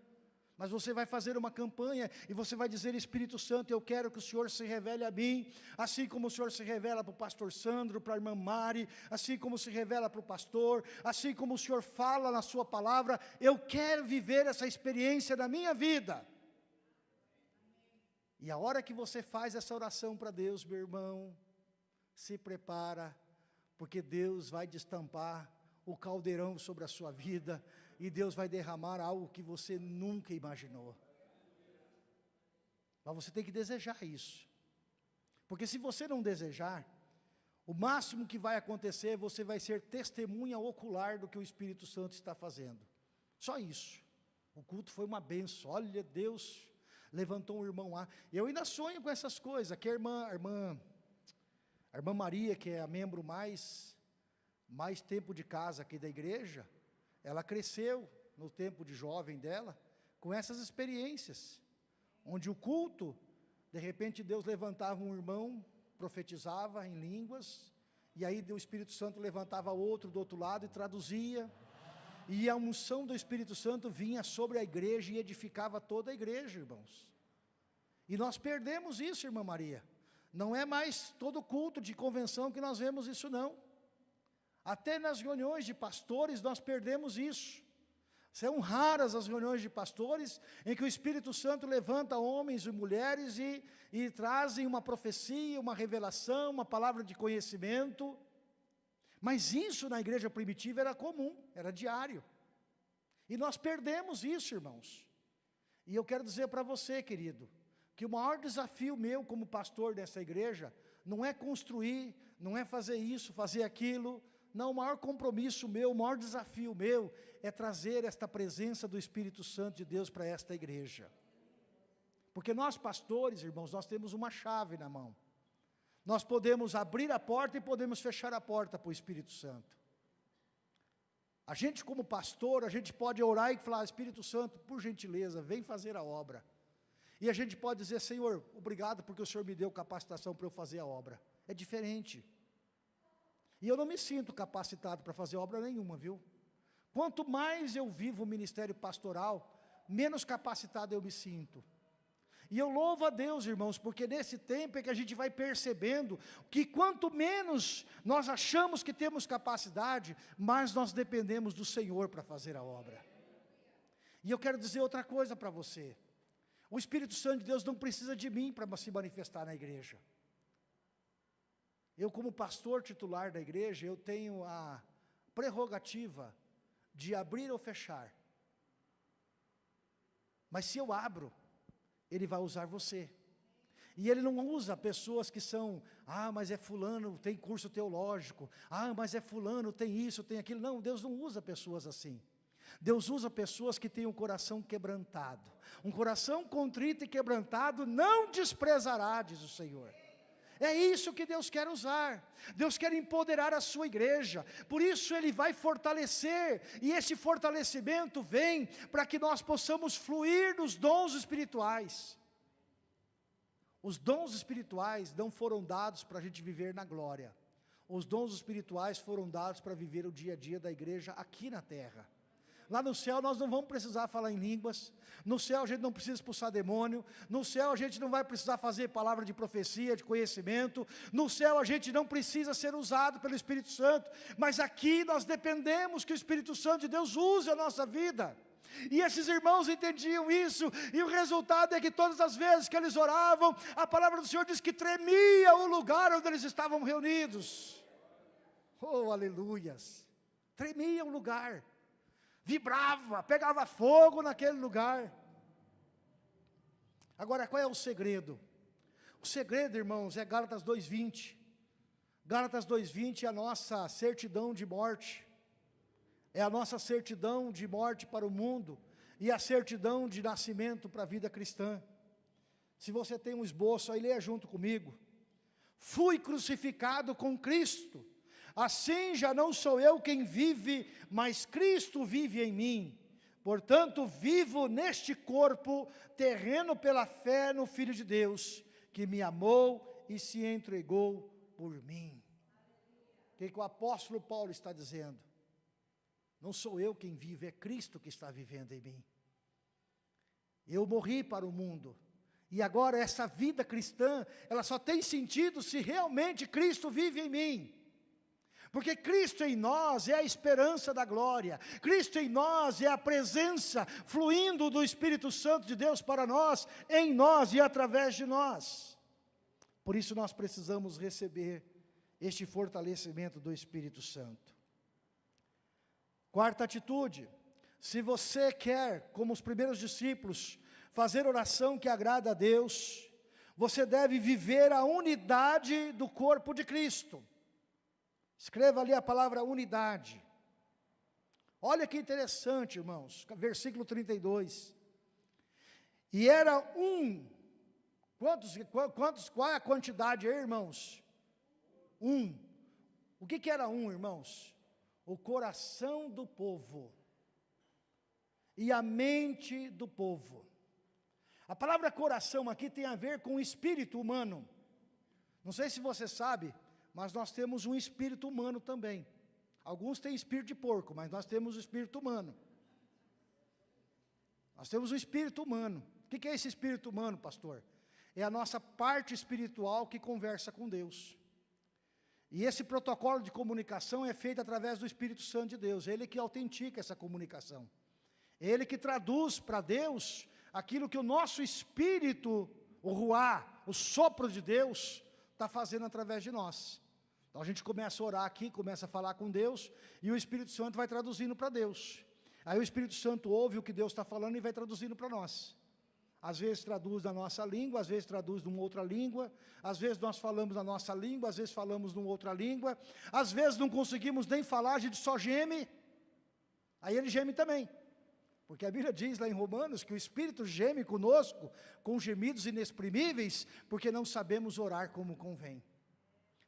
Mas você vai fazer uma campanha e você vai dizer, Espírito Santo, eu quero que o Senhor se revele a mim, assim como o Senhor se revela para o pastor Sandro, para a irmã Mari, assim como se revela para o pastor, assim como o Senhor fala na sua palavra, eu quero viver essa experiência na minha vida. E a hora que você faz essa oração para Deus, meu irmão, se prepara, porque Deus vai destampar o caldeirão sobre a sua vida, e Deus vai derramar algo que você nunca imaginou. Mas você tem que desejar isso. Porque se você não desejar, o máximo que vai acontecer, você vai ser testemunha ocular do que o Espírito Santo está fazendo. Só isso. O culto foi uma benção. Olha, Deus levantou um irmão lá. Eu ainda sonho com essas coisas, que a irmã, a irmã, a irmã Maria, que é a membro mais, mais tempo de casa aqui da igreja, ela cresceu no tempo de jovem dela, com essas experiências, onde o culto, de repente Deus levantava um irmão, profetizava em línguas, e aí o Espírito Santo levantava outro do outro lado e traduzia, e a unção do Espírito Santo vinha sobre a igreja e edificava toda a igreja, irmãos. E nós perdemos isso, irmã Maria. Não é mais todo culto de convenção que nós vemos isso não. Até nas reuniões de pastores nós perdemos isso. São raras as reuniões de pastores em que o Espírito Santo levanta homens e mulheres e, e trazem uma profecia, uma revelação, uma palavra de conhecimento. Mas isso na igreja primitiva era comum, era diário. E nós perdemos isso, irmãos. E eu quero dizer para você, querido, que o maior desafio meu como pastor dessa igreja não é construir, não é fazer isso, fazer aquilo, não, o maior compromisso meu, o maior desafio meu é trazer esta presença do Espírito Santo de Deus para esta igreja. Porque nós pastores, irmãos, nós temos uma chave na mão. Nós podemos abrir a porta e podemos fechar a porta para o Espírito Santo. A gente como pastor, a gente pode orar e falar, Espírito Santo, por gentileza, vem fazer a obra. E a gente pode dizer, Senhor, obrigado porque o Senhor me deu capacitação para eu fazer a obra. É diferente. E eu não me sinto capacitado para fazer obra nenhuma, viu? Quanto mais eu vivo o ministério pastoral, menos capacitado eu me sinto. E eu louvo a Deus, irmãos, porque nesse tempo é que a gente vai percebendo que quanto menos nós achamos que temos capacidade, mais nós dependemos do Senhor para fazer a obra. E eu quero dizer outra coisa para você. O Espírito Santo de Deus não precisa de mim para se manifestar na igreja. Eu, como pastor titular da igreja, eu tenho a prerrogativa de abrir ou fechar. Mas se eu abro, Ele vai usar você. E Ele não usa pessoas que são, ah, mas é fulano, tem curso teológico, ah, mas é fulano, tem isso, tem aquilo. Não, Deus não usa pessoas assim. Deus usa pessoas que têm um coração quebrantado. Um coração contrito e quebrantado não desprezará, diz o Senhor. É isso que Deus quer usar. Deus quer empoderar a sua igreja. Por isso Ele vai fortalecer. E esse fortalecimento vem para que nós possamos fluir nos dons espirituais. Os dons espirituais não foram dados para a gente viver na glória. Os dons espirituais foram dados para viver o dia a dia da igreja aqui na terra. Lá no céu nós não vamos precisar falar em línguas. No céu a gente não precisa expulsar demônio. No céu a gente não vai precisar fazer palavra de profecia, de conhecimento. No céu a gente não precisa ser usado pelo Espírito Santo. Mas aqui nós dependemos que o Espírito Santo de Deus use a nossa vida. E esses irmãos entendiam isso, e o resultado é que todas as vezes que eles oravam, a palavra do Senhor diz que tremia o lugar onde eles estavam reunidos. Oh, aleluias! Tremia o lugar vibrava, pegava fogo naquele lugar. Agora, qual é o segredo? O segredo, irmãos, é Gálatas 2,20. Gálatas 2,20 é a nossa certidão de morte. É a nossa certidão de morte para o mundo e a certidão de nascimento para a vida cristã. Se você tem um esboço, aí leia junto comigo. Fui crucificado com Cristo Assim já não sou eu quem vive, mas Cristo vive em mim. Portanto, vivo neste corpo terreno pela fé no Filho de Deus, que me amou e se entregou por mim. O que, que o apóstolo Paulo está dizendo? Não sou eu quem vive, é Cristo que está vivendo em mim. Eu morri para o mundo. E agora essa vida cristã, ela só tem sentido se realmente Cristo vive em mim. Porque Cristo em nós é a esperança da glória, Cristo em nós é a presença fluindo do Espírito Santo de Deus para nós, em nós e através de nós. Por isso nós precisamos receber este fortalecimento do Espírito Santo. Quarta atitude, se você quer, como os primeiros discípulos, fazer oração que agrada a Deus, você deve viver a unidade do corpo de Cristo. Escreva ali a palavra unidade. Olha que interessante, irmãos, versículo 32. E era um, quantos, quantos, qual é a quantidade aí, irmãos? Um. O que, que era um, irmãos? O coração do povo e a mente do povo. A palavra coração aqui tem a ver com o espírito humano. Não sei se você sabe, mas nós temos um espírito humano também. Alguns têm espírito de porco, mas nós temos o espírito humano. Nós temos o espírito humano. O que é esse espírito humano, pastor? É a nossa parte espiritual que conversa com Deus. E esse protocolo de comunicação é feito através do Espírito Santo de Deus. Ele que autentica essa comunicação. Ele que traduz para Deus aquilo que o nosso espírito, o ruá, o sopro de Deus, está fazendo através de nós. Então a gente começa a orar aqui, começa a falar com Deus, e o Espírito Santo vai traduzindo para Deus. Aí o Espírito Santo ouve o que Deus está falando e vai traduzindo para nós. Às vezes traduz na nossa língua, às vezes traduz numa outra língua, às vezes nós falamos na nossa língua, às vezes falamos numa outra língua, às vezes não conseguimos nem falar, a gente só geme, aí ele geme também. Porque a Bíblia diz lá em Romanos que o Espírito geme conosco com gemidos inexprimíveis, porque não sabemos orar como convém.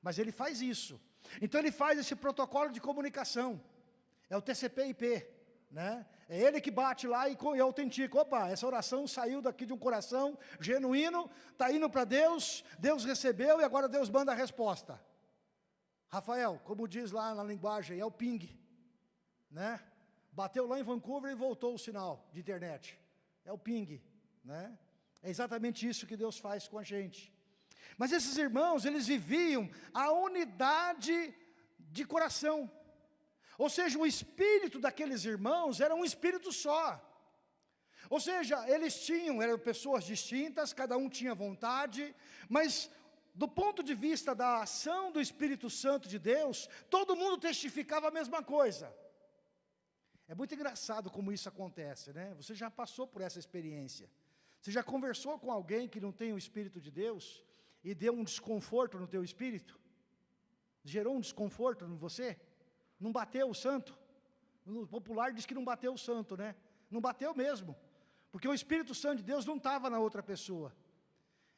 Mas ele faz isso. Então ele faz esse protocolo de comunicação. É o TCP/IP, né? É ele que bate lá e, autentica. Opa, essa oração saiu daqui de um coração genuíno, está indo para Deus, Deus recebeu e agora Deus manda a resposta. Rafael, como diz lá na linguagem, é o ping, né? Bateu lá em Vancouver e voltou o sinal de internet. É o ping, né? É exatamente isso que Deus faz com a gente. Mas esses irmãos, eles viviam a unidade de coração. Ou seja, o espírito daqueles irmãos era um espírito só. Ou seja, eles tinham, eram pessoas distintas, cada um tinha vontade, mas do ponto de vista da ação do Espírito Santo de Deus, todo mundo testificava a mesma coisa. É muito engraçado como isso acontece, né? Você já passou por essa experiência. Você já conversou com alguém que não tem o Espírito de Deus? E deu um desconforto no teu espírito? Gerou um desconforto em você? Não bateu o santo? No popular diz que não bateu o santo, né? Não bateu mesmo. Porque o Espírito Santo de Deus não estava na outra pessoa.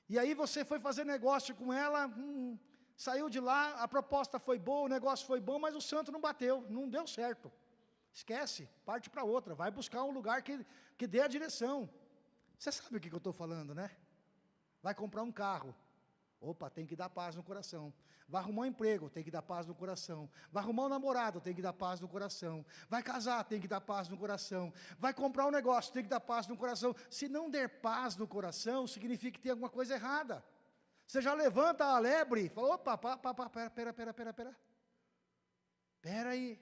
E aí você foi fazer negócio com ela, hum, saiu de lá, a proposta foi boa, o negócio foi bom, mas o santo não bateu, não deu certo. Esquece, parte para outra, vai buscar um lugar que, que dê a direção. Você sabe o que, que eu estou falando, né? Vai comprar um carro, Opa, tem que dar paz no coração. Vai arrumar um emprego, tem que dar paz no coração. Vai arrumar um namorado, tem que dar paz no coração. Vai casar, tem que dar paz no coração. Vai comprar um negócio, tem que dar paz no coração. Se não der paz no coração, significa que tem alguma coisa errada. Você já levanta a lebre e fala, opa, pá, pá, pá, pera, pera, pera, pera, pera. Pera aí,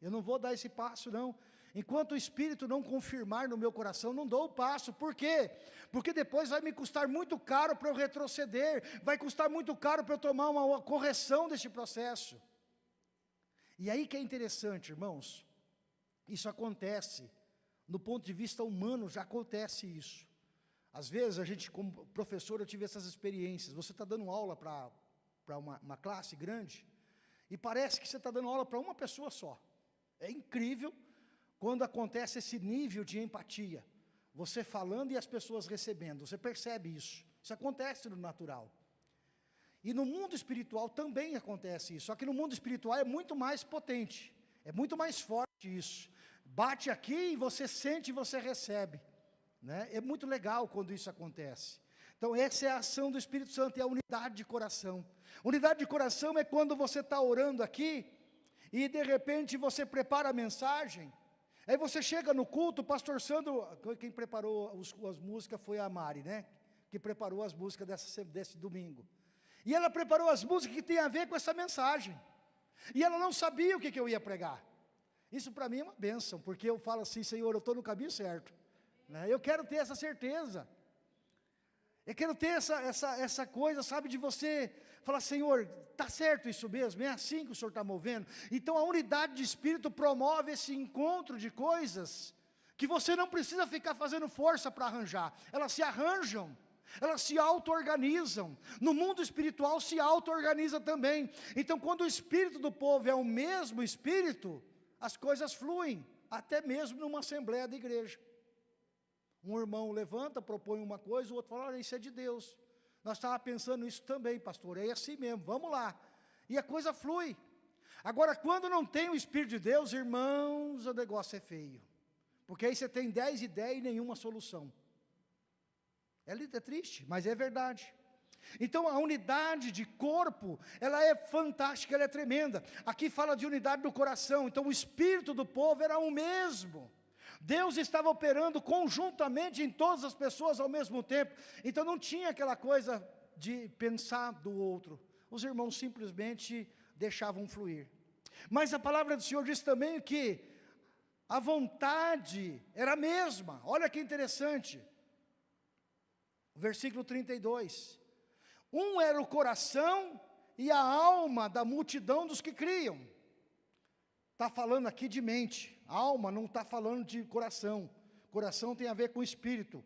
eu não vou dar esse passo não. Enquanto o Espírito não confirmar no meu coração, não dou o passo. Por quê? Porque depois vai me custar muito caro para eu retroceder, vai custar muito caro para eu tomar uma correção deste processo. E aí que é interessante, irmãos, isso acontece, no ponto de vista humano já acontece isso. Às vezes a gente, como professor, eu tive essas experiências, você está dando aula para uma, uma classe grande, e parece que você está dando aula para uma pessoa só. É incrível quando acontece esse nível de empatia, você falando e as pessoas recebendo, você percebe isso. Isso acontece no natural. E no mundo espiritual também acontece isso, só que no mundo espiritual é muito mais potente, é muito mais forte isso. Bate aqui e você sente e você recebe. Né? É muito legal quando isso acontece. Então essa é a ação do Espírito Santo, é a unidade de coração. Unidade de coração é quando você está orando aqui, e de repente você prepara a mensagem, Aí você chega no culto, o pastor Sandro, quem preparou os, as músicas foi a Mari, né? Que preparou as músicas dessa, desse domingo. E ela preparou as músicas que tem a ver com essa mensagem. E ela não sabia o que, que eu ia pregar. Isso para mim é uma bênção, porque eu falo assim, Senhor, eu estou no caminho certo. Né? Eu quero ter essa certeza. Eu quero ter essa, essa, essa coisa, sabe, de você falar, Senhor, está certo isso mesmo, é assim que o Senhor está movendo. Então a unidade de espírito promove esse encontro de coisas que você não precisa ficar fazendo força para arranjar, elas se arranjam. Elas se auto-organizam. No mundo espiritual se auto-organiza também. Então, quando o espírito do povo é o mesmo espírito, as coisas fluem, até mesmo numa assembleia da igreja. Um irmão levanta, propõe uma coisa, o outro fala, olha, isso é de Deus. Nós estávamos pensando isso também, pastor, é assim mesmo, vamos lá. E a coisa flui. Agora, quando não tem o Espírito de Deus, irmãos, o negócio é feio. Porque aí você tem dez ideias e nenhuma solução. É, é triste, mas é verdade. Então a unidade de corpo, ela é fantástica, ela é tremenda. Aqui fala de unidade do coração, então o espírito do povo era o mesmo. Deus estava operando conjuntamente em todas as pessoas ao mesmo tempo. Então não tinha aquela coisa de pensar do outro. Os irmãos simplesmente deixavam fluir. Mas a palavra do Senhor diz também que a vontade era a mesma. Olha que interessante. Versículo 32. Um era o coração e a alma da multidão dos que criam. Está falando aqui de mente. Alma não está falando de coração. Coração tem a ver com espírito.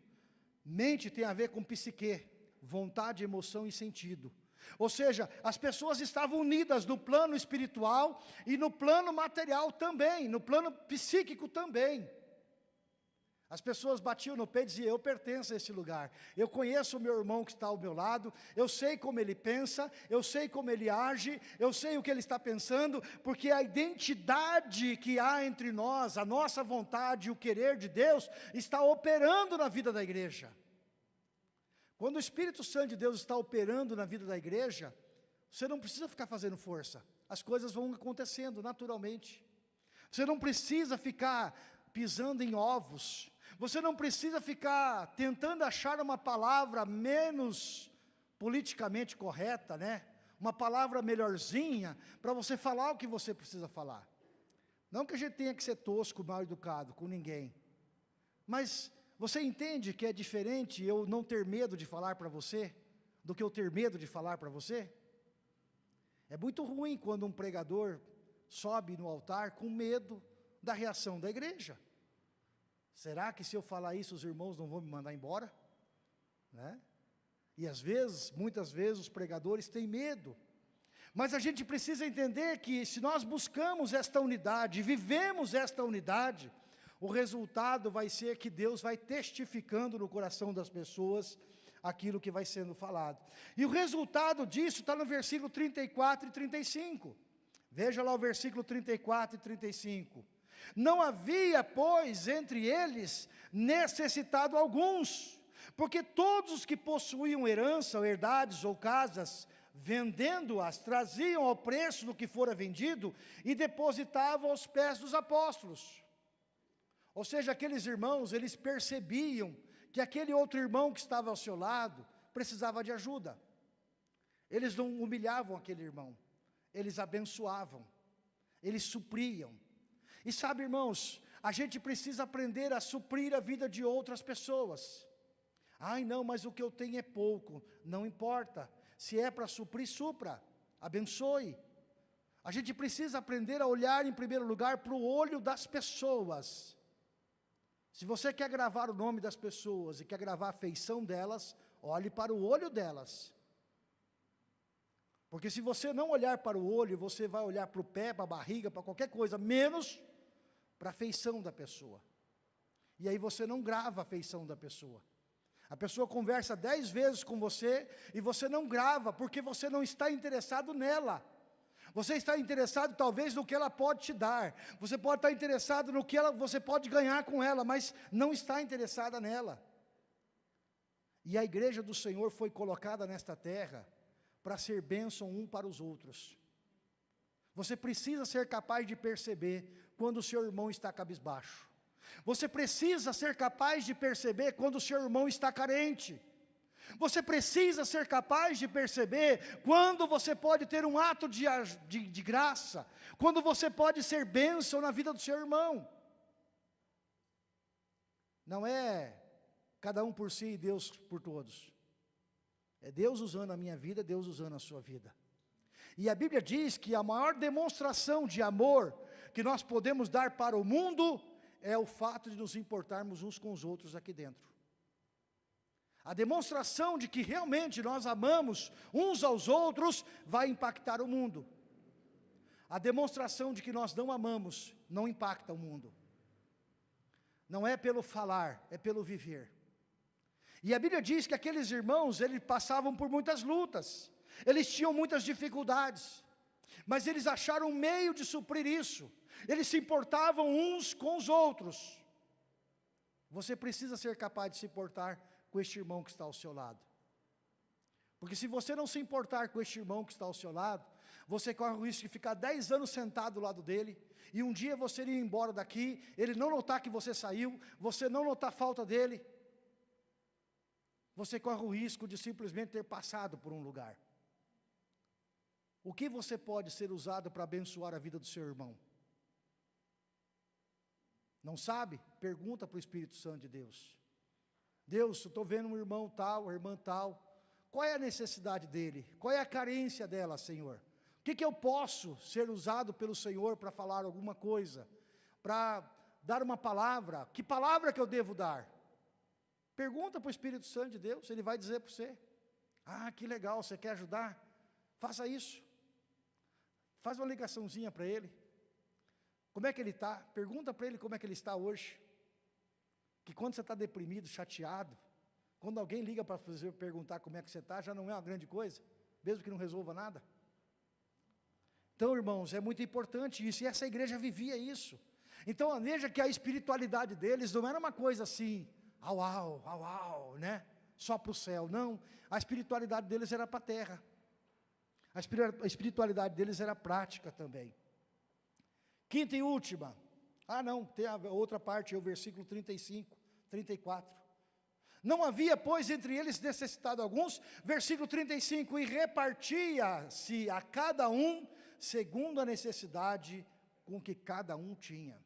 Mente tem a ver com psique. Vontade, emoção e sentido. Ou seja, as pessoas estavam unidas no plano espiritual e no plano material também, no plano psíquico também. As pessoas batiam no pé e diziam, eu pertenço a esse lugar. Eu conheço o meu irmão que está ao meu lado, eu sei como ele pensa, eu sei como ele age, eu sei o que ele está pensando, porque a identidade que há entre nós, a nossa vontade, o querer de Deus, está operando na vida da igreja. Quando o Espírito Santo de Deus está operando na vida da igreja, você não precisa ficar fazendo força, as coisas vão acontecendo naturalmente. Você não precisa ficar pisando em ovos, você não precisa ficar tentando achar uma palavra menos politicamente correta, né? Uma palavra melhorzinha para você falar o que você precisa falar. Não que a gente tenha que ser tosco, mal educado com ninguém. Mas você entende que é diferente eu não ter medo de falar para você do que eu ter medo de falar para você? É muito ruim quando um pregador sobe no altar com medo da reação da igreja. Será que se eu falar isso os irmãos não vão me mandar embora? Né? E às vezes, muitas vezes os pregadores têm medo. Mas a gente precisa entender que se nós buscamos esta unidade, vivemos esta unidade, o resultado vai ser que Deus vai testificando no coração das pessoas aquilo que vai sendo falado. E o resultado disso está no versículo 34 e 35. Veja lá o versículo 34 e 35. Não havia, pois, entre eles necessitado alguns, porque todos os que possuíam herança, ou herdades ou casas, vendendo-as, traziam ao preço do que fora vendido e depositavam aos pés dos apóstolos. Ou seja, aqueles irmãos, eles percebiam que aquele outro irmão que estava ao seu lado precisava de ajuda. Eles não humilhavam aquele irmão, eles abençoavam, eles supriam, e sabe, irmãos, a gente precisa aprender a suprir a vida de outras pessoas. Ai, não, mas o que eu tenho é pouco. Não importa. Se é para suprir, supra. Abençoe. A gente precisa aprender a olhar em primeiro lugar para o olho das pessoas. Se você quer gravar o nome das pessoas e quer gravar a feição delas, olhe para o olho delas. Porque se você não olhar para o olho, você vai olhar para o pé, para a barriga, para qualquer coisa, menos para a feição da pessoa. E aí você não grava a feição da pessoa. A pessoa conversa dez vezes com você e você não grava, porque você não está interessado nela. Você está interessado talvez no que ela pode te dar. Você pode estar interessado no que ela, você pode ganhar com ela, mas não está interessada nela. E a igreja do Senhor foi colocada nesta terra para ser bênção um para os outros. Você precisa ser capaz de perceber quando o seu irmão está cabisbaixo. Você precisa ser capaz de perceber quando o seu irmão está carente. Você precisa ser capaz de perceber quando você pode ter um ato de, de, de graça, quando você pode ser bênção na vida do seu irmão. Não é cada um por si e Deus por todos. É Deus usando a minha vida, Deus usando a sua vida. E a Bíblia diz que a maior demonstração de amor que nós podemos dar para o mundo é o fato de nos importarmos uns com os outros aqui dentro. A demonstração de que realmente nós amamos uns aos outros vai impactar o mundo. A demonstração de que nós não amamos não impacta o mundo. Não é pelo falar, é pelo viver. E a Bíblia diz que aqueles irmãos, eles passavam por muitas lutas, eles tinham muitas dificuldades, mas eles acharam um meio de suprir isso, eles se importavam uns com os outros. Você precisa ser capaz de se importar com este irmão que está ao seu lado. Porque se você não se importar com este irmão que está ao seu lado, você corre o risco de ficar 10 anos sentado do lado dele, e um dia você ir embora daqui, ele não notar que você saiu, você não notar a falta dele, você corre o risco de simplesmente ter passado por um lugar. O que você pode ser usado para abençoar a vida do seu irmão? Não sabe? Pergunta para o Espírito Santo de Deus. Deus, eu estou vendo um irmão tal, uma irmã tal, qual é a necessidade dele? Qual é a carência dela, Senhor? O que, que eu posso ser usado pelo Senhor para falar alguma coisa? Para dar uma palavra? Que palavra que eu devo dar? Pergunta para o Espírito Santo de Deus, ele vai dizer para você. Ah, que legal, você quer ajudar? Faça isso. Faz uma ligaçãozinha para ele. Como é que ele está? Pergunta para ele como é que ele está hoje. Que quando você está deprimido, chateado, quando alguém liga para perguntar como é que você está, já não é uma grande coisa, mesmo que não resolva nada. Então, irmãos, é muito importante isso, e essa igreja vivia isso. Então, veja que a espiritualidade deles não era uma coisa assim, au, au, au, au, né? Só para o céu, não. A espiritualidade deles era para a terra. A espiritualidade deles era prática também. Quinta e última. Ah, não, tem a outra parte, é o versículo 35, 34. Não havia, pois, entre eles necessitado alguns, versículo 35, e repartia-se a cada um segundo a necessidade com que cada um tinha.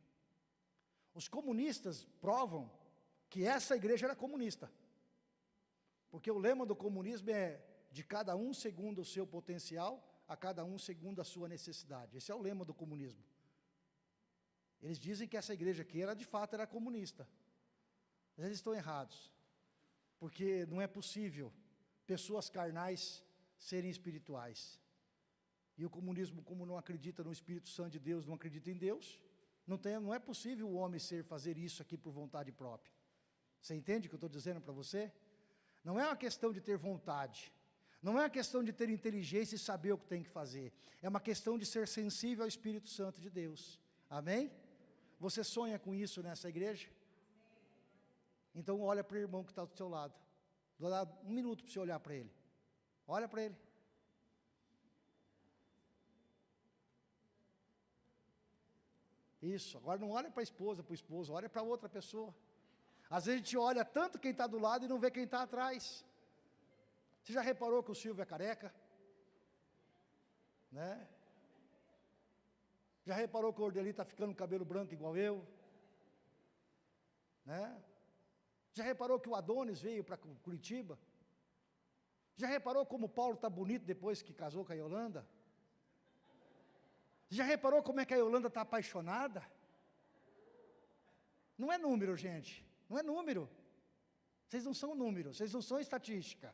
Os comunistas provam que essa igreja era comunista. Porque o lema do comunismo é de cada um segundo o seu potencial, a cada um segundo a sua necessidade. Esse é o lema do comunismo. Eles dizem que essa igreja aqui era de fato era comunista. Mas eles estão errados. Porque não é possível pessoas carnais serem espirituais. E o comunismo, como não acredita no Espírito Santo de Deus, não acredita em Deus, não, tem, não é possível o homem ser fazer isso aqui por vontade própria. Você entende o que eu estou dizendo para você? Não é uma questão de ter vontade, não é uma questão de ter inteligência e saber o que tem que fazer, é uma questão de ser sensível ao Espírito Santo de Deus. Amém? Você sonha com isso nessa igreja? Então olha para o irmão que está do seu lado. Vou dar um minuto para você olhar para ele. Olha para ele. Isso, agora não olha para a esposa, para o esposo, olha para outra pessoa. Às vezes a gente olha tanto quem está do lado e não vê quem está atrás. Você já reparou que o Silvio é careca? Né? Já reparou que o Ordeli está ficando com cabelo branco igual eu? Né? Já reparou que o Adonis veio para Curitiba? Já reparou como o Paulo está bonito depois que casou com a Yolanda? Já reparou como é que a Yolanda está apaixonada? Não é número, gente. Não é número. Vocês não são número, vocês não são estatística.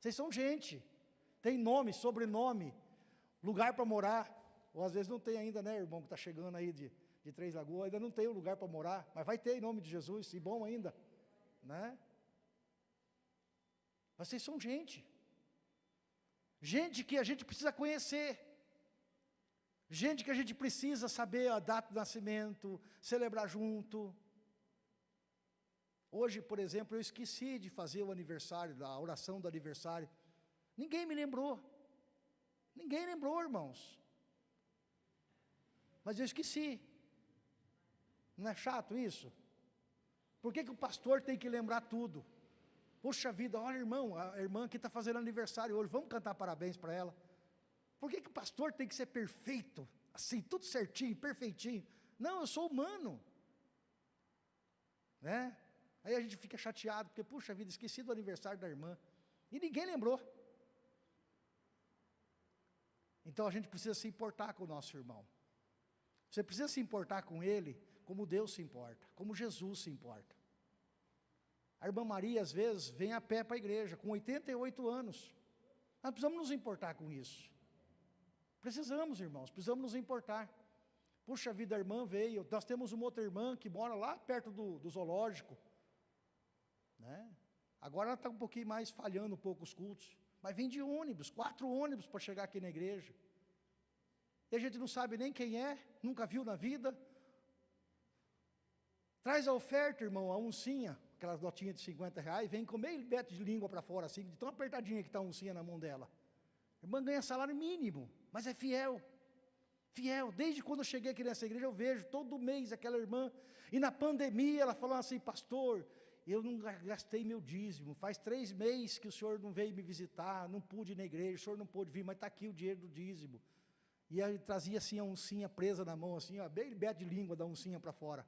Vocês são gente. Tem nome, sobrenome, lugar para morar. Ou às vezes não tem ainda, né, irmão, que está chegando aí de, de Três Lagoas, ainda não tem um lugar para morar, mas vai ter em nome de Jesus, e bom ainda, né? Vocês são gente. Gente que a gente precisa conhecer. Gente que a gente precisa saber a data do nascimento, celebrar junto. Hoje, por exemplo, eu esqueci de fazer o aniversário, a oração do aniversário. Ninguém me lembrou. Ninguém lembrou, irmãos. Mas eu esqueci. Não é chato isso? Por que, que o pastor tem que lembrar tudo? Poxa vida, olha irmão, a irmã que está fazendo aniversário hoje, vamos cantar parabéns para ela. Por que, que o pastor tem que ser perfeito? Assim, tudo certinho, perfeitinho. Não, eu sou humano. Né? Aí a gente fica chateado, porque, puxa vida, esqueci do aniversário da irmã. E ninguém lembrou. Então a gente precisa se importar com o nosso irmão. Você precisa se importar com ele como Deus se importa, como Jesus se importa. A irmã Maria, às vezes, vem a pé para a igreja, com 88 anos. Nós precisamos nos importar com isso. Precisamos, irmãos, precisamos nos importar. Puxa vida, a irmã veio. Nós temos uma outra irmã que mora lá perto do, do zoológico. Né? Agora ela está um pouquinho mais falhando um pouco os cultos. Mas vem de ônibus, quatro ônibus para chegar aqui na igreja. E a gente não sabe nem quem é, nunca viu na vida. Traz a oferta, irmão, a uncinha, aquelas notinhas de 50 reais, vem com meio metro de língua para fora, assim, de tão apertadinha que está a uncinha na mão dela. A irmã ganha salário mínimo, mas é fiel. Fiel, desde quando eu cheguei aqui nessa igreja, eu vejo todo mês aquela irmã, e na pandemia ela falou assim, pastor, eu não gastei meu dízimo, faz três meses que o senhor não veio me visitar, não pude ir na igreja, o senhor não pôde vir, mas está aqui o dinheiro do dízimo. E ele trazia assim a uncinha presa na mão, assim, ó, bem beto de língua da uncinha para fora.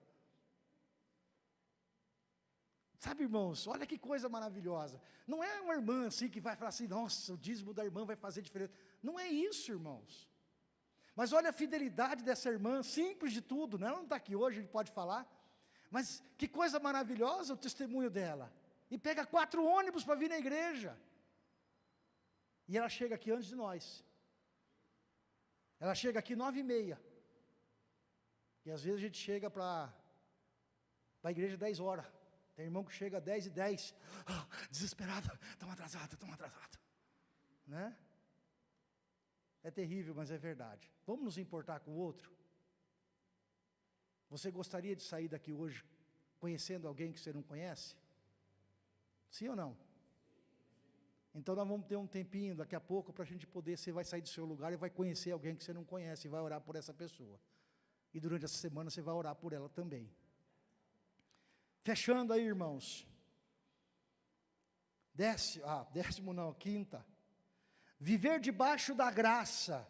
Sabe, irmãos, olha que coisa maravilhosa. Não é uma irmã assim que vai falar assim, nossa, o dízimo da irmã vai fazer diferença. Não é isso, irmãos. Mas olha a fidelidade dessa irmã, simples de tudo, né? ela não está aqui hoje, gente pode falar. Mas que coisa maravilhosa o testemunho dela. E pega quatro ônibus para vir na igreja. E ela chega aqui antes de nós. Ela chega aqui nove e meia. E às vezes a gente chega para a igreja dez horas. Tem irmão que chega dez e dez. Oh, desesperado, estamos atrasados, estamos atrasados. Né? É terrível, mas é verdade. Vamos nos importar com o outro? Você gostaria de sair daqui hoje conhecendo alguém que você não conhece? Sim ou não? Então nós vamos ter um tempinho daqui a pouco para a gente poder, você vai sair do seu lugar e vai conhecer alguém que você não conhece e vai orar por essa pessoa. E durante essa semana você vai orar por ela também. Fechando aí, irmãos. Décimo, ah, décimo não, quinta. Viver debaixo da graça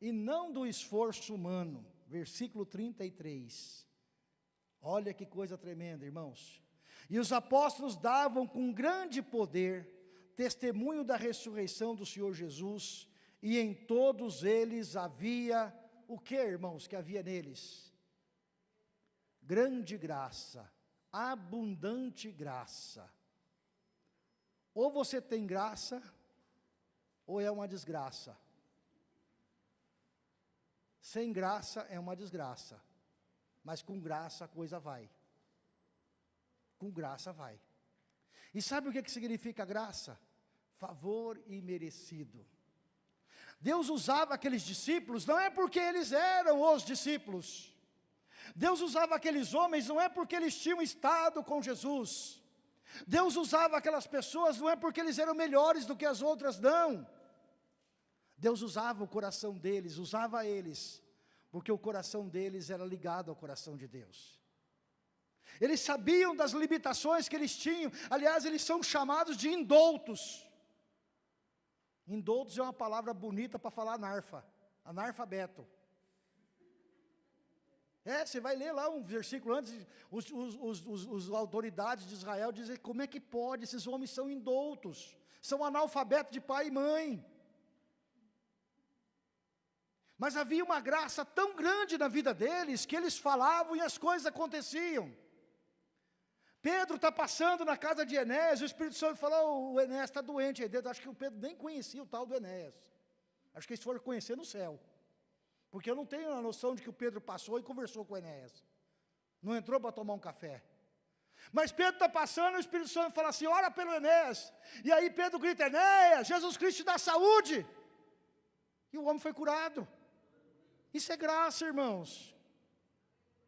e não do esforço humano versículo 33. Olha que coisa tremenda, irmãos. E os apóstolos davam com grande poder testemunho da ressurreição do Senhor Jesus, e em todos eles havia o que, irmãos, que havia neles? Grande graça, abundante graça. Ou você tem graça, ou é uma desgraça. Sem graça é uma desgraça, mas com graça a coisa vai. Com graça vai. E sabe o que, que significa graça? Favor imerecido. Deus usava aqueles discípulos, não é porque eles eram os discípulos. Deus usava aqueles homens, não é porque eles tinham estado com Jesus. Deus usava aquelas pessoas, não é porque eles eram melhores do que as outras, não. Deus usava o coração deles, usava eles, porque o coração deles era ligado ao coração de Deus. Eles sabiam das limitações que eles tinham, aliás, eles são chamados de indoutos. Indoutos é uma palavra bonita para falar anarfa, analfabeto. É, você vai ler lá um versículo antes, os, os, os, os, autoridades de Israel dizem, como é que pode, esses homens são indoutos, são analfabetos de pai e mãe. Mas havia uma graça tão grande na vida deles, que eles falavam e as coisas aconteciam. Pedro está passando na casa de Enéas, o Espírito Santo falou, o Enéas está doente, acho que o Pedro nem conhecia o tal do Enéas, acho que eles foram conhecer no céu, porque eu não tenho a noção de que o Pedro passou e conversou com o Enéas, não entrou para tomar um café, mas Pedro está passando, o Espírito Santo fala assim, ora pelo Enéas, e aí Pedro grita, Enéas, Jesus Cristo dá saúde, e o homem foi curado, isso é graça, irmãos.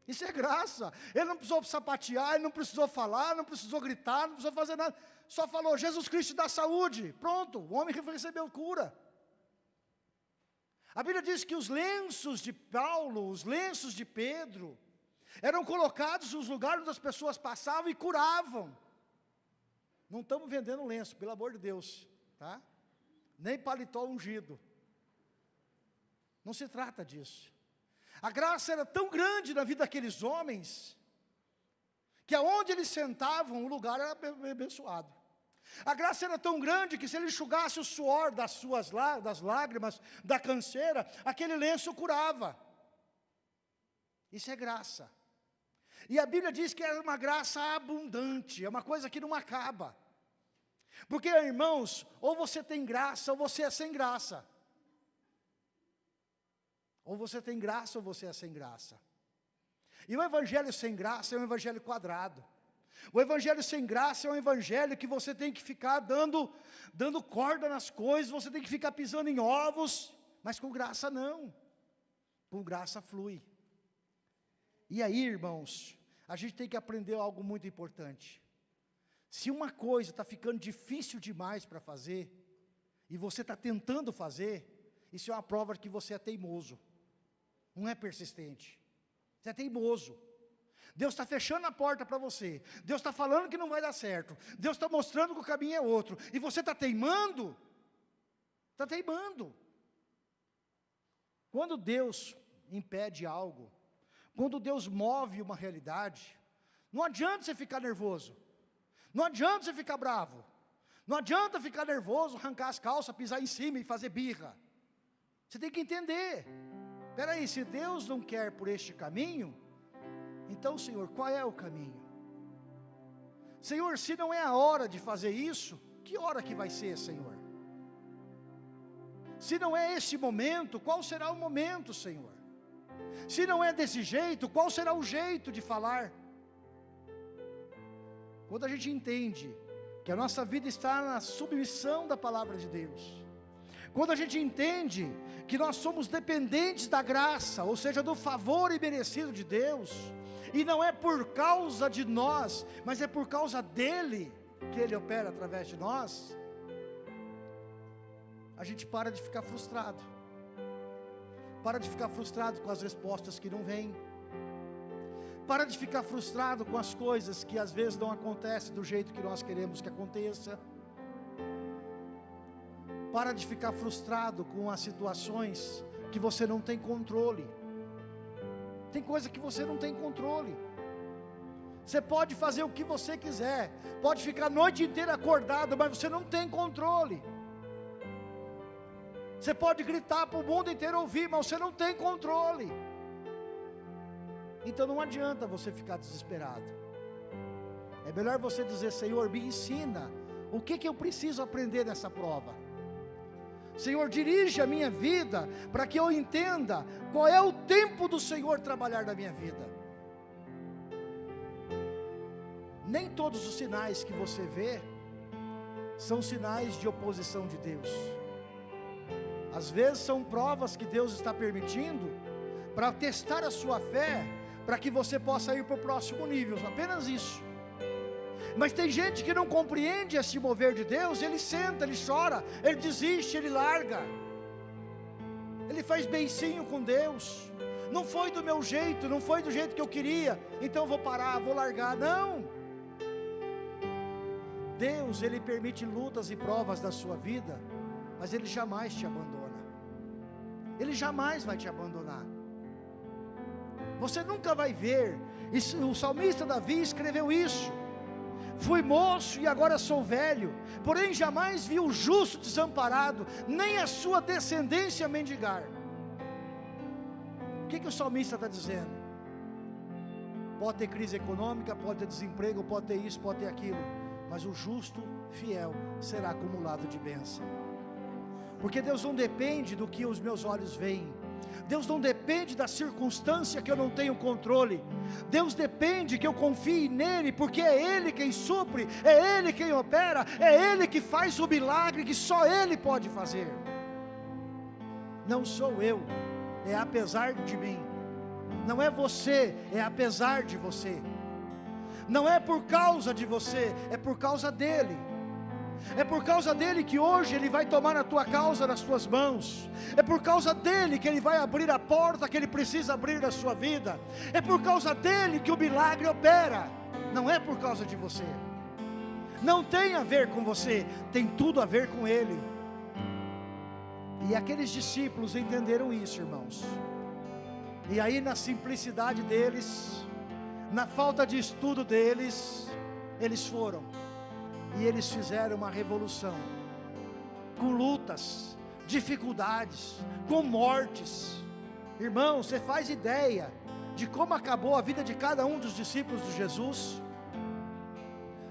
Isso é graça. Ele não precisou sapatear, ele não precisou falar, não precisou gritar, não precisou fazer nada. Só falou, Jesus Cristo dá saúde. Pronto, o homem recebeu cura. A Bíblia diz que os lenços de Paulo, os lenços de Pedro, eram colocados nos lugares onde as pessoas passavam e curavam. Não estamos vendendo lenço, pelo amor de Deus, tá? Nem paletó ungido. Não se trata disso. A graça era tão grande na vida daqueles homens, que aonde eles sentavam, o lugar era abençoado. A graça era tão grande que se ele enxugasse o suor das suas das lágrimas, da canseira, aquele lenço curava. Isso é graça. E a Bíblia diz que é uma graça abundante, é uma coisa que não acaba. Porque, irmãos, ou você tem graça ou você é sem graça. Ou você tem graça ou você é sem graça. E o evangelho sem graça é um evangelho quadrado. O evangelho sem graça é um evangelho que você tem que ficar dando, dando corda nas coisas, você tem que ficar pisando em ovos, mas com graça não. Com graça flui. E aí, irmãos, a gente tem que aprender algo muito importante. Se uma coisa está ficando difícil demais para fazer, e você está tentando fazer, isso é uma prova de que você é teimoso, não é persistente, você é teimoso. Deus está fechando a porta para você, Deus está falando que não vai dar certo, Deus está mostrando que o caminho é outro, e você está teimando, está teimando. Quando Deus impede algo, quando Deus move uma realidade, não adianta você ficar nervoso, não adianta você ficar bravo, não adianta ficar nervoso, arrancar as calças, pisar em cima e fazer birra. Você tem que entender. Espera aí, se Deus não quer por este caminho, então, Senhor, qual é o caminho? Senhor, se não é a hora de fazer isso, que hora que vai ser, Senhor? Se não é esse momento, qual será o momento, Senhor? Se não é desse jeito, qual será o jeito de falar? Quando a gente entende que a nossa vida está na submissão da palavra de Deus, quando a gente entende que nós somos dependentes da graça, ou seja, do favor imerecido de Deus, e não é por causa de nós, mas é por causa dEle que Ele opera através de nós, a gente para de ficar frustrado. Para de ficar frustrado com as respostas que não vêm. Para de ficar frustrado com as coisas que às vezes não acontecem do jeito que nós queremos que aconteça. Para de ficar frustrado com as situações que você não tem controle. Tem coisa que você não tem controle. Você pode fazer o que você quiser, pode ficar a noite inteira acordado, mas você não tem controle. Você pode gritar para o mundo inteiro ouvir, mas você não tem controle. Então não adianta você ficar desesperado. É melhor você dizer, Senhor, me ensina. O que, que eu preciso aprender nessa prova? Senhor, dirige a minha vida para que eu entenda qual é o tempo do Senhor trabalhar na minha vida. Nem todos os sinais que você vê são sinais de oposição de Deus. Às vezes são provas que Deus está permitindo para testar a sua fé, para que você possa ir para o próximo nível, apenas isso. Mas tem gente que não compreende esse mover de Deus, ele senta, ele chora, ele desiste, ele larga. Ele faz beicinho com Deus. Não foi do meu jeito, não foi do jeito que eu queria, então vou parar, vou largar. Não. Deus, ele permite lutas e provas da sua vida, mas ele jamais te abandona. Ele jamais vai te abandonar. Você nunca vai ver, o salmista Davi escreveu isso. Fui moço e agora sou velho, porém jamais vi o justo desamparado, nem a sua descendência mendigar. O que, que o salmista está dizendo? Pode ter crise econômica, pode ter desemprego, pode ter isso, pode ter aquilo, mas o justo fiel será acumulado de bênção porque Deus não depende do que os meus olhos veem, Deus não depende da circunstância que eu não tenho controle, Deus depende que eu confie nele, porque é Ele quem supre, é Ele quem opera, é Ele que faz o milagre que só Ele pode fazer. Não sou eu, é apesar de mim, não é você, é apesar de você, não é por causa de você, é por causa dele. É por causa dele que hoje ele vai tomar a tua causa nas tuas mãos. É por causa dele que ele vai abrir a porta que ele precisa abrir na sua vida. É por causa dele que o milagre opera. Não é por causa de você. Não tem a ver com você, tem tudo a ver com ele. E aqueles discípulos entenderam isso, irmãos. E aí, na simplicidade deles, na falta de estudo deles, eles foram e eles fizeram uma revolução, com lutas, dificuldades, com mortes. Irmão, você faz ideia de como acabou a vida de cada um dos discípulos de Jesus?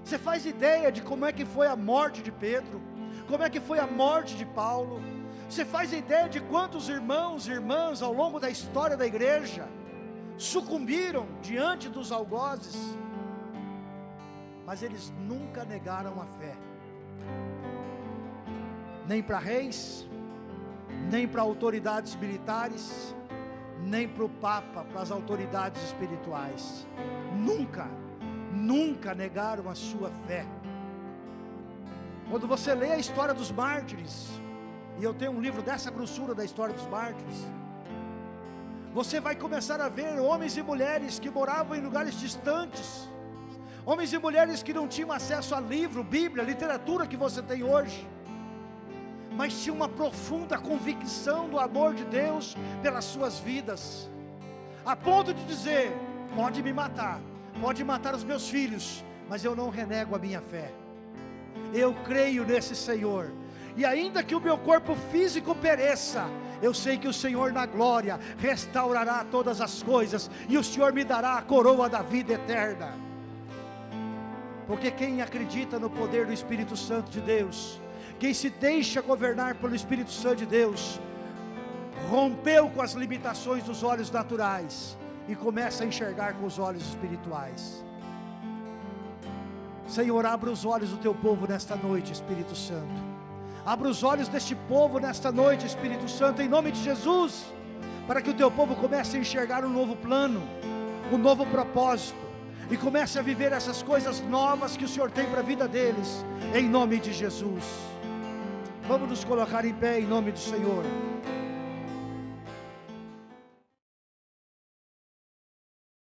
Você faz ideia de como é que foi a morte de Pedro? Como é que foi a morte de Paulo? Você faz ideia de quantos irmãos e irmãs ao longo da história da igreja sucumbiram diante dos algozes? Mas eles nunca negaram a fé, nem para reis, nem para autoridades militares, nem para o Papa, para as autoridades espirituais, nunca, nunca negaram a sua fé. Quando você lê a história dos mártires, e eu tenho um livro dessa grossura da história dos mártires, você vai começar a ver homens e mulheres que moravam em lugares distantes, homens e mulheres que não tinham acesso a livro, Bíblia, literatura que você tem hoje, mas tinham uma profunda convicção do amor de Deus pelas suas vidas, a ponto de dizer: pode me matar, pode matar os meus filhos, mas eu não renego a minha fé. Eu creio nesse Senhor, e ainda que o meu corpo físico pereça, eu sei que o Senhor na glória restaurará todas as coisas, e o Senhor me dará a coroa da vida eterna. Porque quem acredita no poder do Espírito Santo de Deus, quem se deixa governar pelo Espírito Santo de Deus, rompeu com as limitações dos olhos naturais e começa a enxergar com os olhos espirituais. Senhor, abra os olhos do teu povo nesta noite, Espírito Santo. Abra os olhos deste povo nesta noite, Espírito Santo, em nome de Jesus, para que o teu povo comece a enxergar um novo plano, um novo propósito e comece a viver essas coisas novas que o Senhor tem para a vida deles, em nome de Jesus. Vamos nos colocar em pé em nome do Senhor.